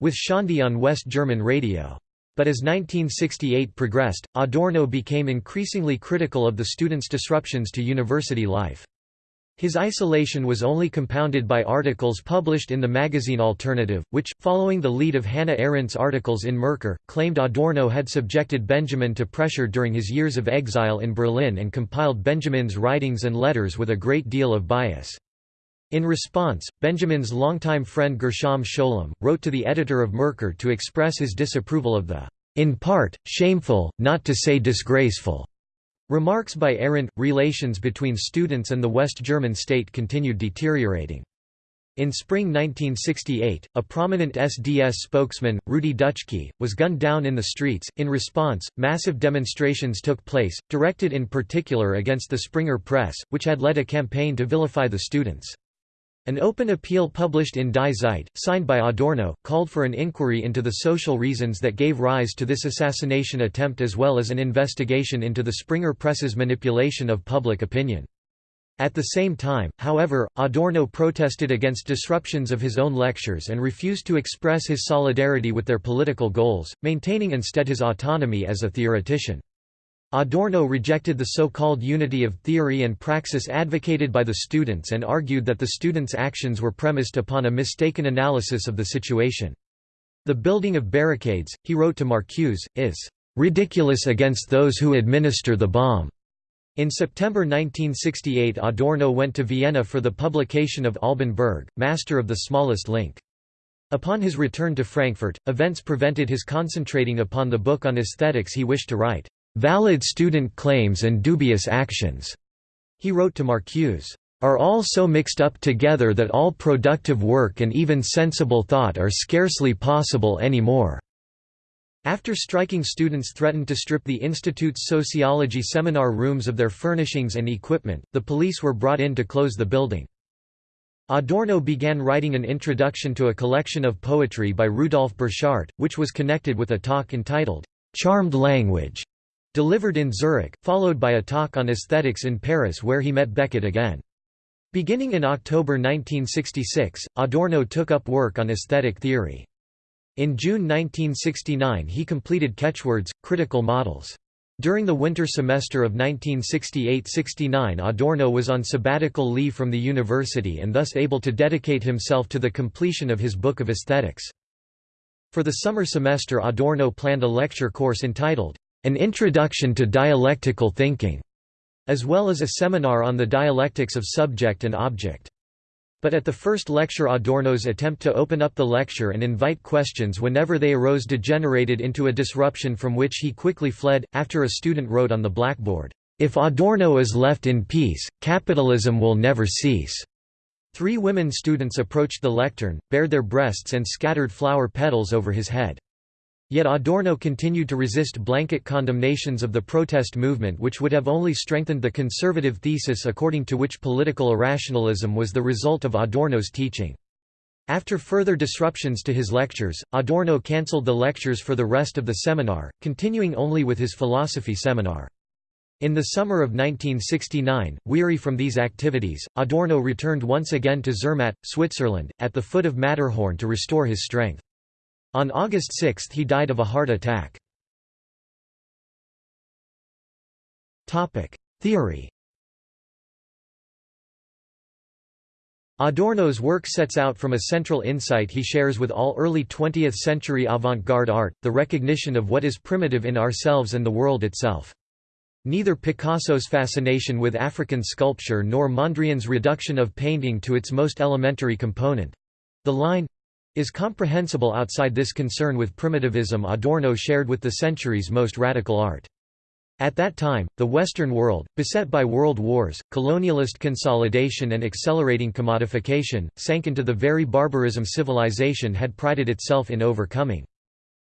Speaker 1: with Szondi on West German radio. But as 1968 progressed, Adorno became increasingly critical of the students' disruptions to university life. His isolation was only compounded by articles published in the magazine Alternative, which, following the lead of Hannah Arendt's articles in Merkur, claimed Adorno had subjected Benjamin to pressure during his years of exile in Berlin and compiled Benjamin's writings and letters with a great deal of bias. In response, Benjamin's longtime friend Gershom Scholem, wrote to the editor of Merkur to express his disapproval of the in part, shameful, not to say disgraceful, remarks by Arendt. Relations between students and the West German state continued deteriorating. In spring 1968, a prominent SDS spokesman, Rudi Dutschke, was gunned down in the streets. In response, massive demonstrations took place, directed in particular against the Springer Press, which had led a campaign to vilify the students. An open appeal published in Die Zeit, signed by Adorno, called for an inquiry into the social reasons that gave rise to this assassination attempt as well as an investigation into the Springer Press's manipulation of public opinion. At the same time, however, Adorno protested against disruptions of his own lectures and refused to express his solidarity with their political goals, maintaining instead his autonomy as a theoretician. Adorno rejected the so-called unity of theory and praxis advocated by the students and argued that the students' actions were premised upon a mistaken analysis of the situation. The building of barricades, he wrote to Marcuse, is "...ridiculous against those who administer the bomb." In September 1968 Adorno went to Vienna for the publication of Alban Berg, Master of the Smallest Link. Upon his return to Frankfurt, events prevented his concentrating upon the book on aesthetics he wished to write. Valid student claims and dubious actions, he wrote to Marcuse, are all so mixed up together that all productive work and even sensible thought are scarcely possible anymore. After striking students threatened to strip the institute's sociology seminar rooms of their furnishings and equipment, the police were brought in to close the building. Adorno began writing an introduction to a collection of poetry by Rudolf Borchardt, which was connected with a talk entitled, "'Charmed Language' Delivered in Zurich, followed by a talk on aesthetics in Paris where he met Beckett again. Beginning in October 1966, Adorno took up work on aesthetic theory. In June 1969 he completed Catchwords, Critical Models. During the winter semester of 1968–69 Adorno was on sabbatical leave from the university and thus able to dedicate himself to the completion of his Book of Aesthetics. For the summer semester Adorno planned a lecture course entitled, an Introduction to Dialectical Thinking, as well as a seminar on the dialectics of subject and object. But at the first lecture Adorno's attempt to open up the lecture and invite questions whenever they arose degenerated into a disruption from which he quickly fled, after a student wrote on the blackboard, "'If Adorno is left in peace, capitalism will never cease.'" Three women students approached the lectern, bared their breasts and scattered flower petals over his head. Yet Adorno continued to resist blanket condemnations of the protest movement which would have only strengthened the conservative thesis according to which political irrationalism was the result of Adorno's teaching. After further disruptions to his lectures, Adorno cancelled the lectures for the rest of the seminar, continuing only with his philosophy seminar. In the summer of 1969, weary from these activities, Adorno returned once again to Zermatt, Switzerland, at the foot of Matterhorn to restore his strength. On August 6 he died of a heart attack. Theory Adorno's work sets out from a central insight he shares with all early 20th-century avant-garde art, the recognition of what is primitive in ourselves and the world itself. Neither Picasso's fascination with African sculpture nor Mondrian's reduction of painting to its most elementary component—the line, is comprehensible outside this concern with primitivism Adorno shared with the century's most radical art. At that time, the Western world, beset by world wars, colonialist consolidation and accelerating commodification, sank into the very barbarism civilization had prided itself in overcoming.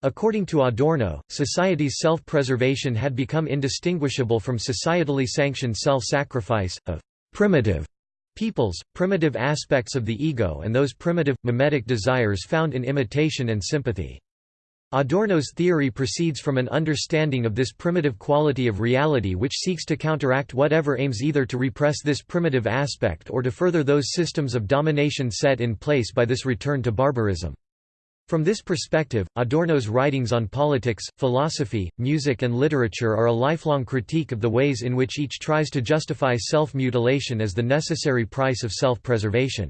Speaker 1: According to Adorno, society's self-preservation had become indistinguishable from societally sanctioned self-sacrifice, of primitive peoples, primitive aspects of the ego and those primitive, mimetic desires found in imitation and sympathy. Adorno's theory proceeds from an understanding of this primitive quality of reality which seeks to counteract whatever aims either to repress this primitive aspect or to further those systems of domination set in place by this return to barbarism. From this perspective, Adorno's writings on politics, philosophy, music and literature are a lifelong critique of the ways in which each tries to justify self-mutilation as the necessary price of self-preservation.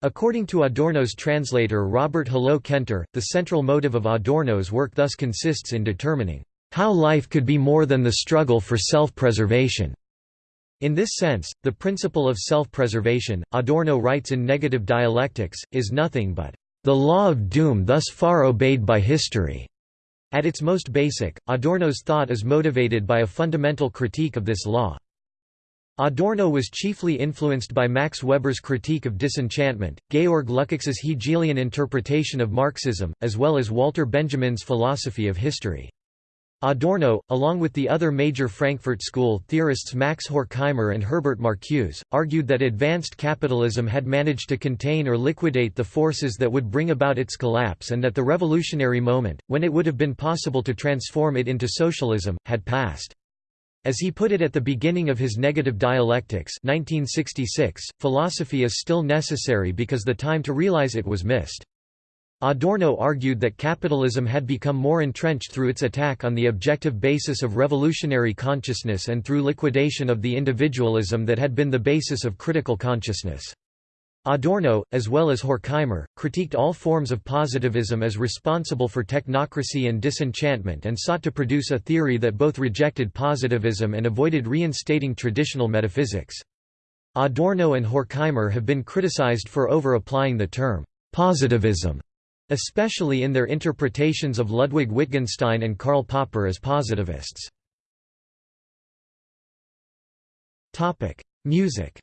Speaker 1: According to Adorno's translator Robert Hullot Kentor, the central motive of Adorno's work thus consists in determining how life could be more than the struggle for self-preservation. In this sense, the principle of self-preservation, Adorno writes in Negative Dialectics, is nothing but the law of doom thus far obeyed by history. At its most basic, Adorno's thought is motivated by a fundamental critique of this law. Adorno was chiefly influenced by Max Weber's critique of disenchantment, Georg Lukács's Hegelian interpretation of Marxism, as well as Walter Benjamin's philosophy of history. Adorno, along with the other major Frankfurt School theorists Max Horkheimer and Herbert Marcuse, argued that advanced capitalism had managed to contain or liquidate the forces that would bring about its collapse and that the revolutionary moment, when it would have been possible to transform it into socialism, had passed. As he put it at the beginning of his Negative Dialectics 1966, philosophy is still necessary because the time to realize it was missed. Adorno argued that capitalism had become more entrenched through its attack on the objective basis of revolutionary consciousness and through liquidation of the individualism that had been the basis of critical consciousness. Adorno, as well as Horkheimer, critiqued all forms of positivism as responsible for technocracy and disenchantment and sought to produce a theory that both rejected positivism and avoided reinstating traditional metaphysics. Adorno and Horkheimer have been criticized for over-applying the term positivism especially in their interpretations of Ludwig Wittgenstein and Karl Popper as positivists. Music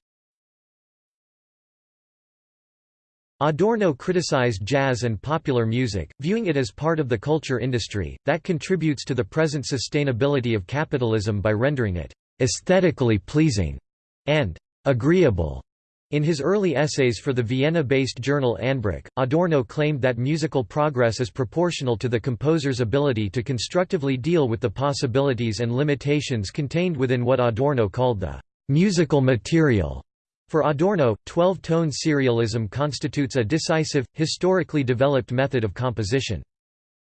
Speaker 1: Adorno criticized jazz and popular music, viewing it as part of the culture industry, that contributes to the present sustainability of capitalism by rendering it aesthetically pleasing» and «agreeable» In his early essays for the Vienna-based journal Anbruch, Adorno claimed that musical progress is proportional to the composer's ability to constructively deal with the possibilities and limitations contained within what Adorno called the musical material. For Adorno, 12-tone serialism constitutes a decisive, historically developed method of composition.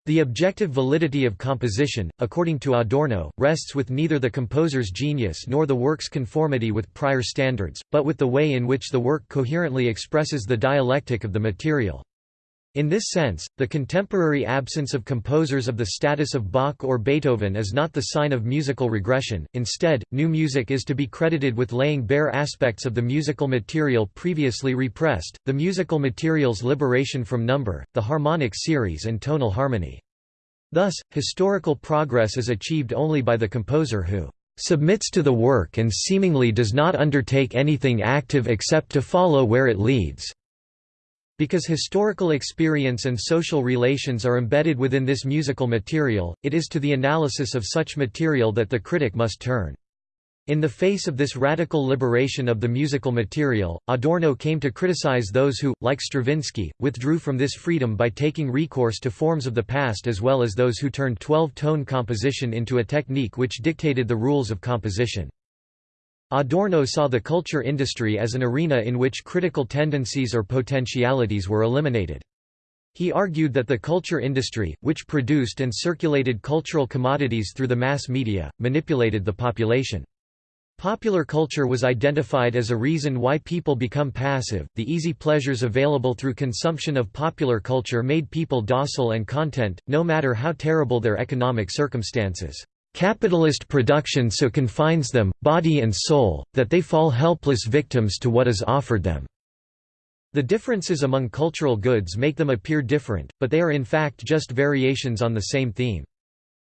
Speaker 1: The objective validity of composition, according to Adorno, rests with neither the composer's genius nor the work's conformity with prior standards, but with the way in which the work coherently expresses the dialectic of the material. In this sense, the contemporary absence of composers of the status of Bach or Beethoven is not the sign of musical regression, instead, new music is to be credited with laying bare aspects of the musical material previously repressed, the musical material's liberation from number, the harmonic series and tonal harmony. Thus, historical progress is achieved only by the composer who submits to the work and seemingly does not undertake anything active except to follow where it leads. Because historical experience and social relations are embedded within this musical material, it is to the analysis of such material that the critic must turn. In the face of this radical liberation of the musical material, Adorno came to criticize those who, like Stravinsky, withdrew from this freedom by taking recourse to forms of the past as well as those who turned 12-tone composition into a technique which dictated the rules of composition. Adorno saw the culture industry as an arena in which critical tendencies or potentialities were eliminated. He argued that the culture industry, which produced and circulated cultural commodities through the mass media, manipulated the population. Popular culture was identified as a reason why people become passive. The easy pleasures available through consumption of popular culture made people docile and content, no matter how terrible their economic circumstances. Capitalist production so confines them, body and soul, that they fall helpless victims to what is offered them. The differences among cultural goods make them appear different, but they are in fact just variations on the same theme.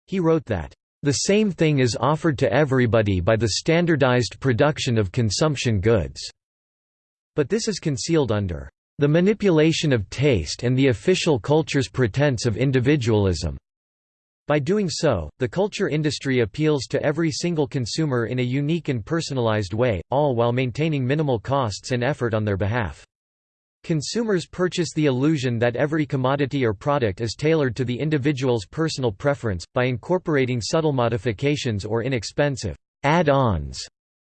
Speaker 1: He wrote that, "...the same thing is offered to everybody by the standardized production of consumption goods." But this is concealed under, "...the manipulation of taste and the official culture's pretense of individualism." By doing so, the culture industry appeals to every single consumer in a unique and personalized way, all while maintaining minimal costs and effort on their behalf. Consumers purchase the illusion that every commodity or product is tailored to the individual's personal preference, by incorporating subtle modifications or inexpensive add-ons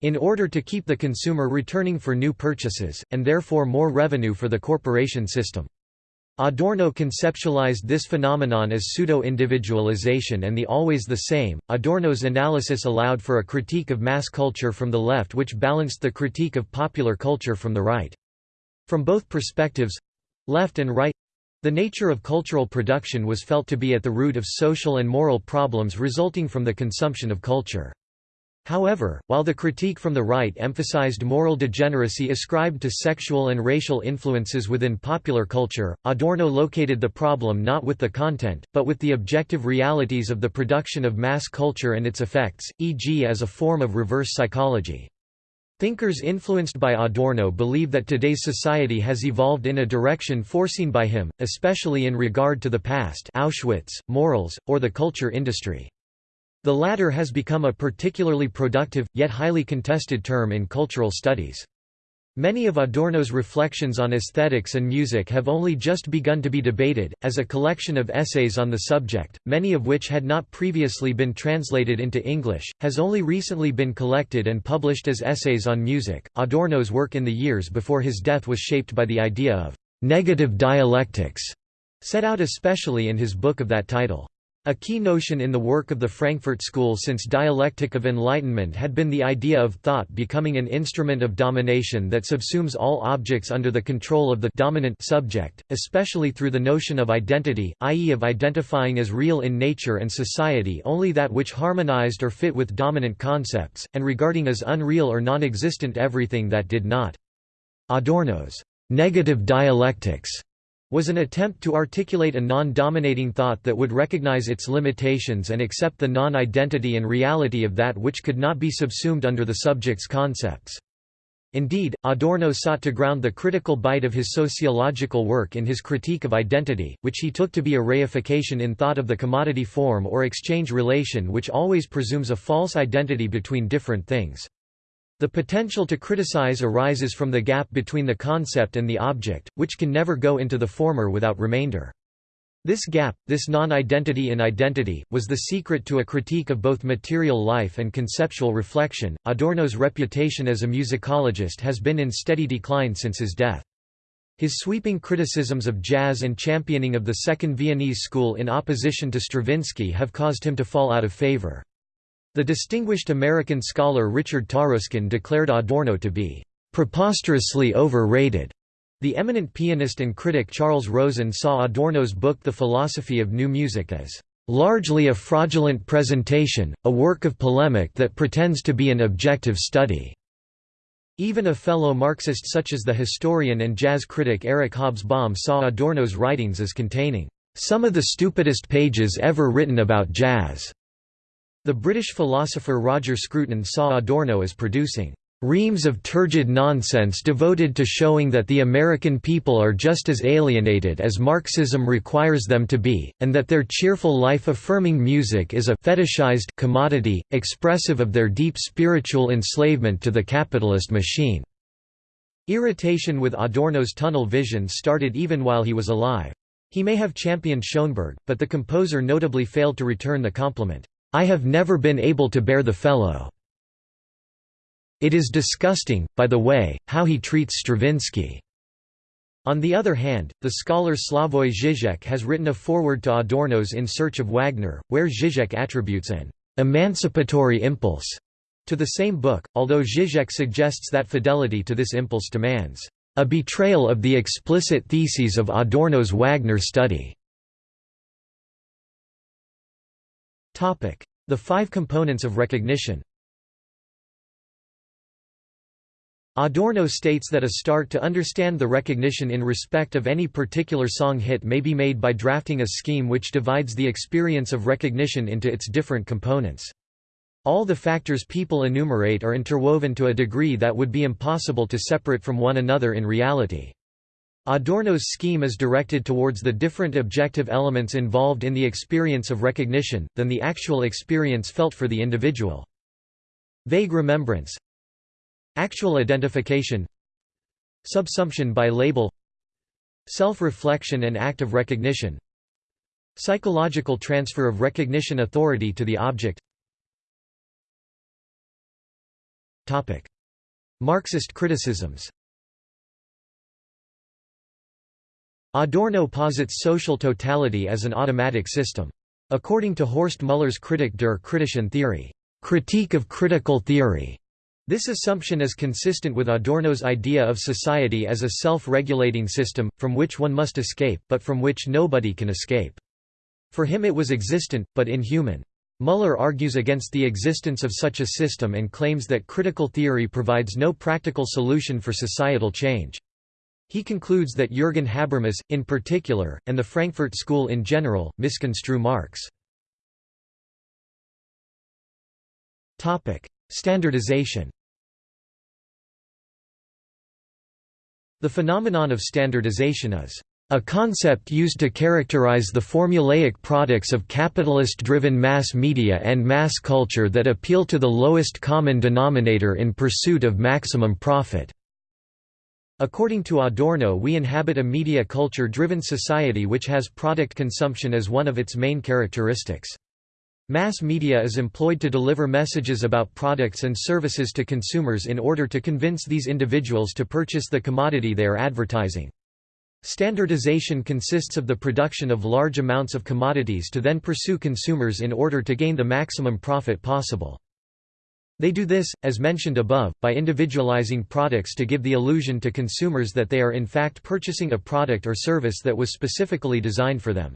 Speaker 1: in order to keep the consumer returning for new purchases, and therefore more revenue for the corporation system. Adorno conceptualized this phenomenon as pseudo-individualization and the always the same. Adorno's analysis allowed for a critique of mass culture from the left which balanced the critique of popular culture from the right. From both perspectives left and right the nature of cultural production was felt to be at the root of social and moral problems resulting from the consumption of culture. However, while the critique from the right emphasized moral degeneracy ascribed to sexual and racial influences within popular culture, Adorno located the problem not with the content, but with the objective realities of the production of mass culture and its effects, e.g. as a form of reverse psychology. Thinkers influenced by Adorno believe that today's society has evolved in a direction foreseen by him, especially in regard to the past Auschwitz, morals, or the culture industry. The latter has become a particularly productive, yet highly contested term in cultural studies. Many of Adorno's reflections on aesthetics and music have only just begun to be debated, as a collection of essays on the subject, many of which had not previously been translated into English, has only recently been collected and published as essays on music. Adorno's work in the years before his death was shaped by the idea of negative dialectics, set out especially in his book of that title. A key notion in the work of the Frankfurt School since dialectic of enlightenment had been the idea of thought becoming an instrument of domination that subsumes all objects under the control of the dominant subject, especially through the notion of identity, i.e. of identifying as real in nature and society only that which harmonized or fit with dominant concepts, and regarding as unreal or non-existent everything that did not. Adorno's negative dialectics was an attempt to articulate a non-dominating thought that would recognize its limitations and accept the non-identity and reality of that which could not be subsumed under the subject's concepts. Indeed, Adorno sought to ground the critical bite of his sociological work in his critique of identity, which he took to be a reification in thought of the commodity form or exchange relation which always presumes a false identity between different things. The potential to criticize arises from the gap between the concept and the object, which can never go into the former without remainder. This gap, this non-identity in identity, was the secret to a critique of both material life and conceptual reflection. Adorno's reputation as a musicologist has been in steady decline since his death. His sweeping criticisms of jazz and championing of the Second Viennese school in opposition to Stravinsky have caused him to fall out of favor. The distinguished American scholar Richard Taruskin declared Adorno to be preposterously overrated. The eminent pianist and critic Charles Rosen saw Adorno's book The Philosophy of New Music as largely a fraudulent presentation, a work of polemic that pretends to be an objective study." Even a fellow Marxist such as the historian and jazz critic Eric Hobsbawm saw Adorno's writings as containing, "...some of the stupidest pages ever written about jazz." The British philosopher Roger Scruton saw Adorno as producing reams of turgid nonsense devoted to showing that the American people are just as alienated as Marxism requires them to be, and that their cheerful life-affirming music is a fetishized commodity, expressive of their deep spiritual enslavement to the capitalist machine." Irritation with Adorno's tunnel vision started even while he was alive. He may have championed Schoenberg, but the composer notably failed to return the compliment. I have never been able to bear the fellow. It is disgusting, by the way, how he treats Stravinsky." On the other hand, the scholar Slavoj Žižek has written a foreword to Adorno's In Search of Wagner, where Žižek attributes an «emancipatory impulse» to the same book, although Žižek suggests that fidelity to this impulse demands «a betrayal of the explicit theses of Adorno's Wagner study». The five components of recognition Adorno states that a start to understand the recognition in respect of any particular song hit may be made by drafting a scheme which divides the experience of recognition into its different components. All the factors people enumerate are interwoven to a degree that would be impossible to separate from one another in reality. Adorno's scheme is directed towards the different objective elements involved in the experience of recognition, than the actual experience felt for the individual. Vague remembrance. Actual identification. Subsumption by label. Self-reflection and act of recognition. Psychological transfer of recognition authority to the object. Marxist criticisms Adorno posits social totality as an automatic system. According to Horst Muller's Kritik der kritischen Theorie, critique of critical theory, this assumption is consistent with Adorno's idea of society as a self-regulating system, from which one must escape, but from which nobody can escape. For him it was existent, but inhuman. Muller argues against the existence of such a system and claims that critical theory provides no practical solution for societal change. He concludes that Jürgen Habermas, in particular, and the Frankfurt School in general, misconstrue Marx. Standardization The phenomenon of standardization is a concept used to characterize the formulaic products of capitalist-driven mass media and mass culture that appeal to the lowest common denominator in pursuit of maximum profit. According to Adorno we inhabit a media culture-driven society which has product consumption as one of its main characteristics. Mass media is employed to deliver messages about products and services to consumers in order to convince these individuals to purchase the commodity they are advertising. Standardization consists of the production of large amounts of commodities to then pursue consumers in order to gain the maximum profit possible. They do this, as mentioned above, by individualizing products to give the illusion to consumers that they are in fact purchasing a product or service that was specifically designed for them.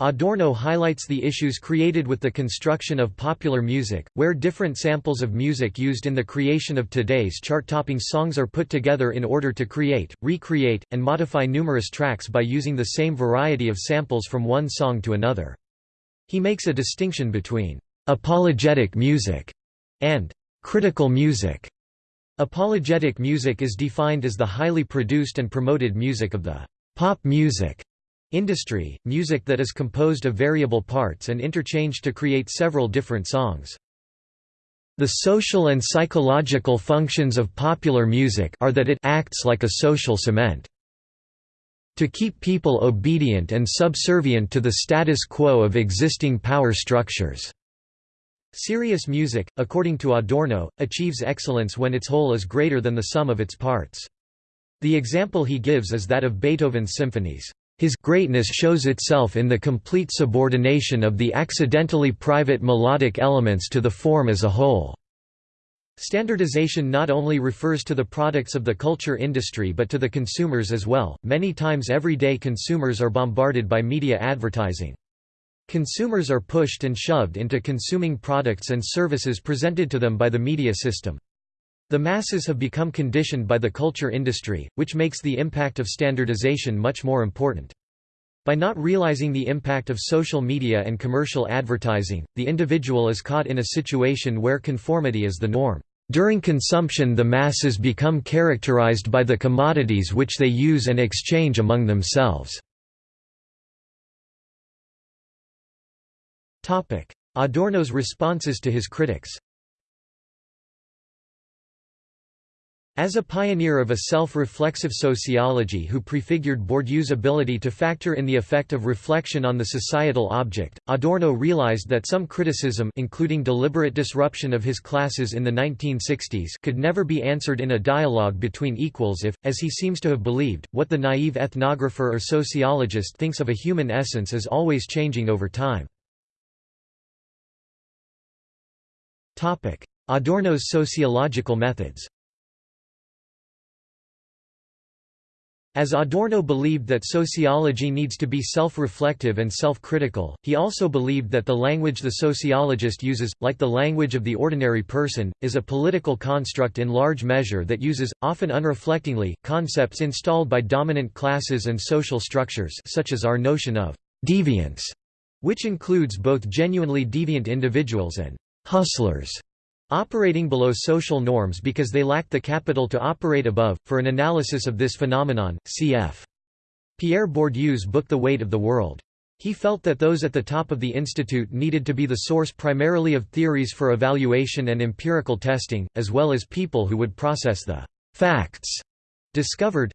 Speaker 1: Adorno highlights the issues created with the construction of popular music, where different samples of music used in the creation of today's chart-topping songs are put together in order to create, recreate, and modify numerous tracks by using the same variety of samples from one song to another. He makes a distinction between apologetic music and critical music. Apologetic music is defined as the highly produced and promoted music of the pop music Industry, music that is composed of variable parts and interchanged to create several different songs. The social and psychological functions of popular music are that it acts like a social cement. To keep people obedient and subservient to the status quo of existing power structures. Serious music, according to Adorno, achieves excellence when its whole is greater than the sum of its parts. The example he gives is that of Beethoven's symphonies. His greatness shows itself in the complete subordination of the accidentally private melodic elements to the form as a whole. Standardization not only refers to the products of the culture industry but to the consumers as well. Many times every day consumers are bombarded by media advertising. Consumers are pushed and shoved into consuming products and services presented to them by the media system. The masses have become conditioned by the culture industry, which makes the impact of standardization much more important. By not realizing the impact of social media and commercial advertising, the individual is caught in a situation where conformity is the norm. During consumption the masses become characterized by the commodities which they use and exchange among themselves. Adorno's responses to his critics As a pioneer of a self-reflexive sociology who prefigured Bourdieu's ability to factor in the effect of reflection on the societal object, Adorno realized that some criticism including deliberate disruption of his classes in the 1960s could never be answered in a dialogue between equals if, as he seems to have believed, what the naive ethnographer or sociologist thinks of a human essence is always changing over time. Adorno's sociological methods. As Adorno believed that sociology needs to be self-reflective and self-critical, he also believed that the language the sociologist uses, like the language of the ordinary person, is a political construct in large measure that uses, often unreflectingly, concepts installed by dominant classes and social structures such as our notion of «deviance», which includes both genuinely deviant individuals and «hustlers» Operating below social norms because they lack the capital to operate above. For an analysis of this phenomenon, cf. Pierre Bourdieu's book The Weight of the World. He felt that those at the top of the institute needed to be the source primarily of theories for evaluation and empirical testing, as well as people who would process the facts discovered,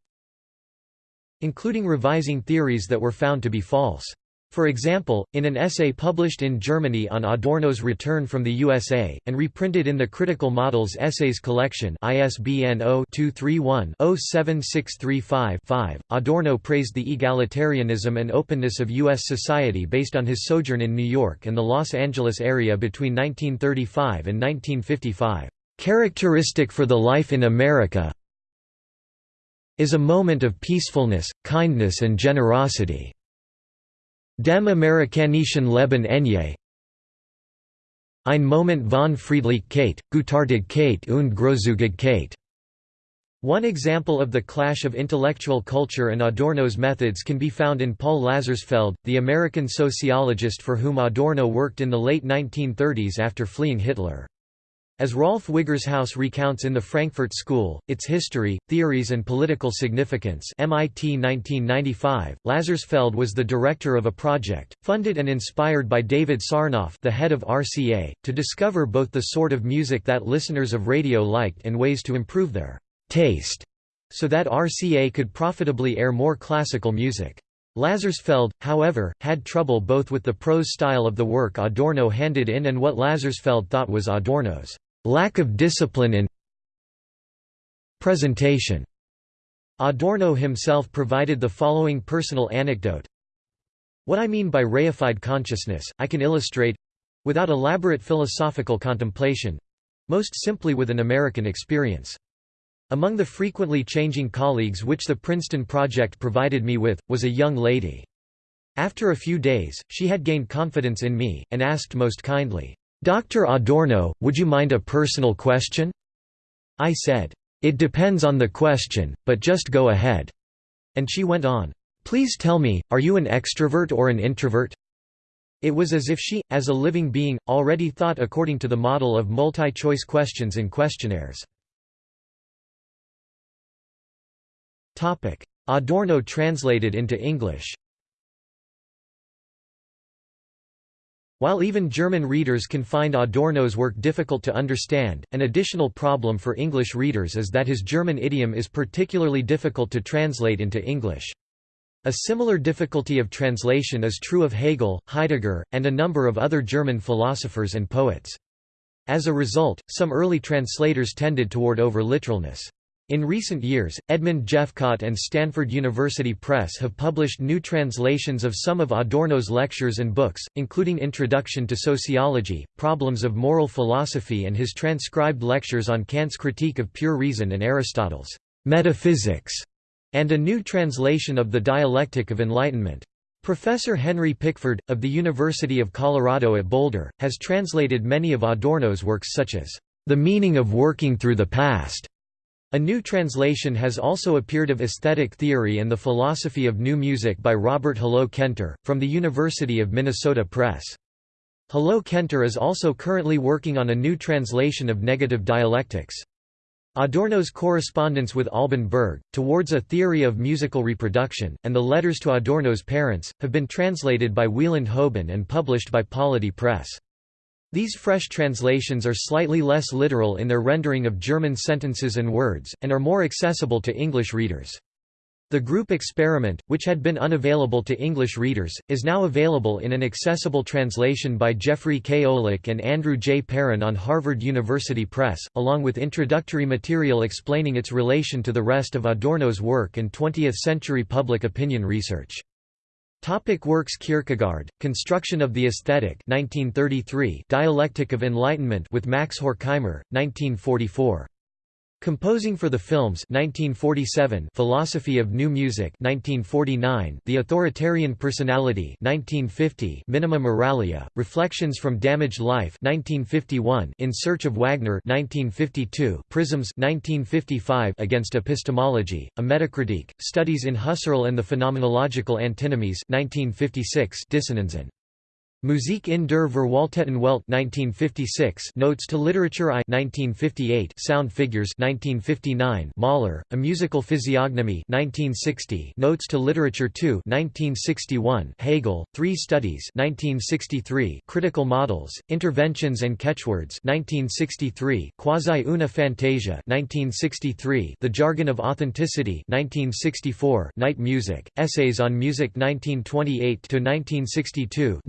Speaker 1: including revising theories that were found to be false. For example, in an essay published in Germany on Adorno's return from the USA, and reprinted in the Critical Models Essays Collection ISBN 0-231-07635-5, Adorno praised the egalitarianism and openness of U.S. society based on his sojourn in New York and the Los Angeles area between 1935 and 1955. Characteristic for the life in America is a moment of peacefulness, kindness and generosity. Dem amerikanischen Leben enge Ein Moment von Friedlichkeit, Gutartigkeit und Großzügigkeit. One example of the clash of intellectual culture and Adorno's methods can be found in Paul Lazarsfeld, the American sociologist for whom Adorno worked in the late 1930s after fleeing Hitler. As Rolf Wiggershaus recounts in the Frankfurt School, Its History, Theories and Political Significance MIT 1995, Lazarsfeld was the director of a project, funded and inspired by David Sarnoff the head of RCA, to discover both the sort of music that listeners of radio liked and ways to improve their taste, so that RCA could profitably air more classical music. Lazarsfeld, however, had trouble both with the prose style of the work Adorno handed in and what Lazarsfeld thought was Adorno's lack of discipline in presentation. Adorno himself provided the following personal anecdote. What I mean by reified consciousness, I can illustrate—without elaborate philosophical contemplation—most simply with an American experience. Among the frequently changing colleagues which the Princeton Project provided me with, was a young lady. After a few days, she had gained confidence in me, and asked most kindly, "'Dr. Adorno, would you mind a personal question?' I said, "'It depends on the question, but just go ahead." And she went on, "'Please tell me, are you an extrovert or an introvert?' It was as if she, as a living being, already thought according to the model of multi-choice questions in questionnaires. Adorno translated into English While even German readers can find Adorno's work difficult to understand, an additional problem for English readers is that his German idiom is particularly difficult to translate into English. A similar difficulty of translation is true of Hegel, Heidegger, and a number of other German philosophers and poets. As a result, some early translators tended toward over-literalness. In recent years, Edmund Jephcott and Stanford University Press have published new translations of some of Adorno's lectures and books, including Introduction to Sociology, Problems of Moral Philosophy and his transcribed lectures on Kant's Critique of Pure Reason and Aristotle's Metaphysics, and a new translation of The Dialectic of Enlightenment. Professor Henry Pickford, of the University of Colorado at Boulder, has translated many of Adorno's works such as The Meaning of Working Through the Past a new translation has also appeared of Aesthetic Theory and the Philosophy of New Music by Robert Hullot Kentor, from the University of Minnesota Press. Hullot Kentor is also currently working on a new translation of Negative Dialectics. Adorno's correspondence with Alban Berg, Towards a Theory of Musical Reproduction, and the Letters to Adorno's Parents, have been translated by Wieland Hoban and published by Polity Press. These fresh translations are slightly less literal in their rendering of German sentences and words, and are more accessible to English readers. The group experiment, which had been unavailable to English readers, is now available in an accessible translation by Jeffrey K. Olick and Andrew J. Perrin on Harvard University Press, along with introductory material explaining its relation to the rest of Adorno's work and 20th-century public opinion research. Topic works Kierkegaard, Construction of the Aesthetic 1933 Dialectic of Enlightenment with Max Horkheimer, 1944 Composing for the Films 1947 Philosophy of New Music 1949 The Authoritarian Personality 1950 Minima Moralia Reflections from Damaged Life 1951 In Search of Wagner 1952 Prisms 1955 Against Epistemology A Metacritique Studies in Husserl and the Phenomenological Antinomies 1956 Dissonanzen Musik in der Verwalteten Welt 1956 Notes to Literature I 1958 Sound Figures 1959 Mahler, A Musical Physiognomy 1960 Notes to Literature II 1961 Hegel, Three Studies 1963 Critical Models, Interventions and Catchwords 1963 Quasi una Fantasia 1963 The Jargon of Authenticity 1964 Night Music, Essays on Music 1928–1962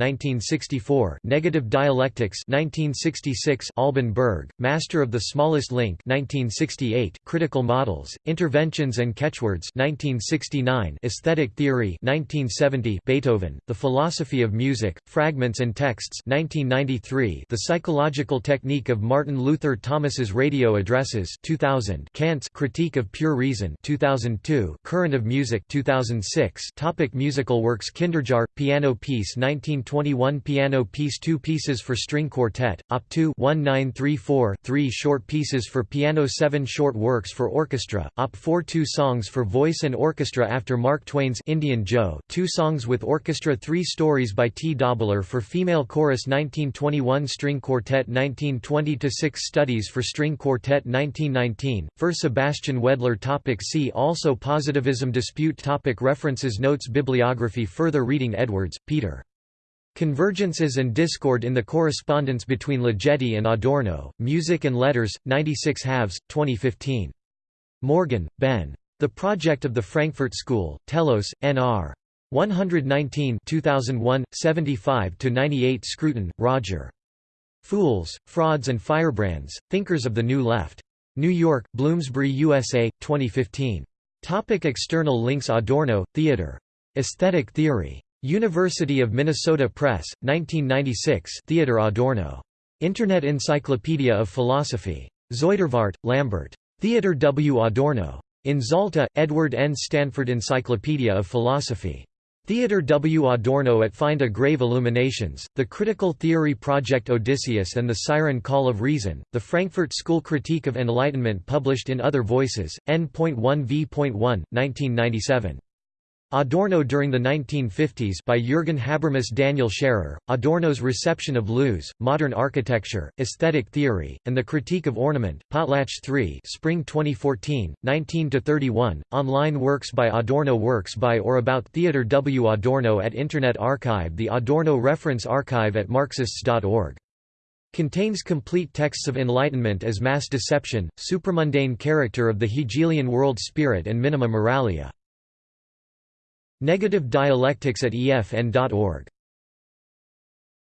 Speaker 1: 1964 Negative Dialectics 1966 Alban Berg, Master of the Smallest Link 1968 Critical Models, Interventions and Catchwords 1969 Aesthetic Theory 1970 Beethoven, The Philosophy of Music, Fragments and Texts 1993 The Psychological Technique of Martin Luther Thomas's Radio Addresses 2000 Kant's Critique of Pure Reason 2002 Current of Music 2006 Topic Musical works Kinderjahre, Piano Piece 1921 1 piano piece 2 pieces for string quartet, Op. 2 1934 3 short pieces for piano 7 short works for orchestra, Op. 4 2 songs for voice and orchestra after Mark Twain's Indian Joe 2 songs with orchestra 3 stories by T. Däubler for female chorus 1921 string quartet 1920-6 studies for string quartet 1919, for Sebastian Wedler topic See also Positivism dispute topic References Notes Bibliography Further reading Edwards, Peter. Convergences and Discord in the Correspondence between Ligeti and Adorno, Music and Letters, 96 halves, 2015. Morgan, Ben. The Project of the Frankfurt School, Telos, N.R. 119 2001, 75–98 Scruton, Roger. Fools, Frauds and Firebrands, Thinkers of the New Left. New York, Bloomsbury USA, 2015. Topic external links Adorno, Theodor. Aesthetic Theory. University of Minnesota Press, 1996 Theodor Adorno. Internet Encyclopedia of Philosophy. Zuidervaart, Lambert. Theodor W. Adorno. In Zalta, Edward N. Stanford Encyclopedia of Philosophy. Theodor W. Adorno at Find a Grave Illuminations, The Critical Theory Project Odysseus and the Siren Call of Reason, The Frankfurt School Critique of Enlightenment published in Other Voices, N.1 v.1, 1997. Adorno during the 1950s by Jürgen Habermas Daniel Scherer, Adorno's reception of Loos, Modern Architecture, Aesthetic Theory, and the Critique of Ornament, Potlatch 3 Spring 2014, 19–31, online works by Adorno Works by or about Theodor W. Adorno at Internet Archive The Adorno Reference Archive at Marxists.org. Contains complete texts of Enlightenment as mass deception, supramundane character of the Hegelian world spirit and minima moralia. Negative dialectics at EFN.org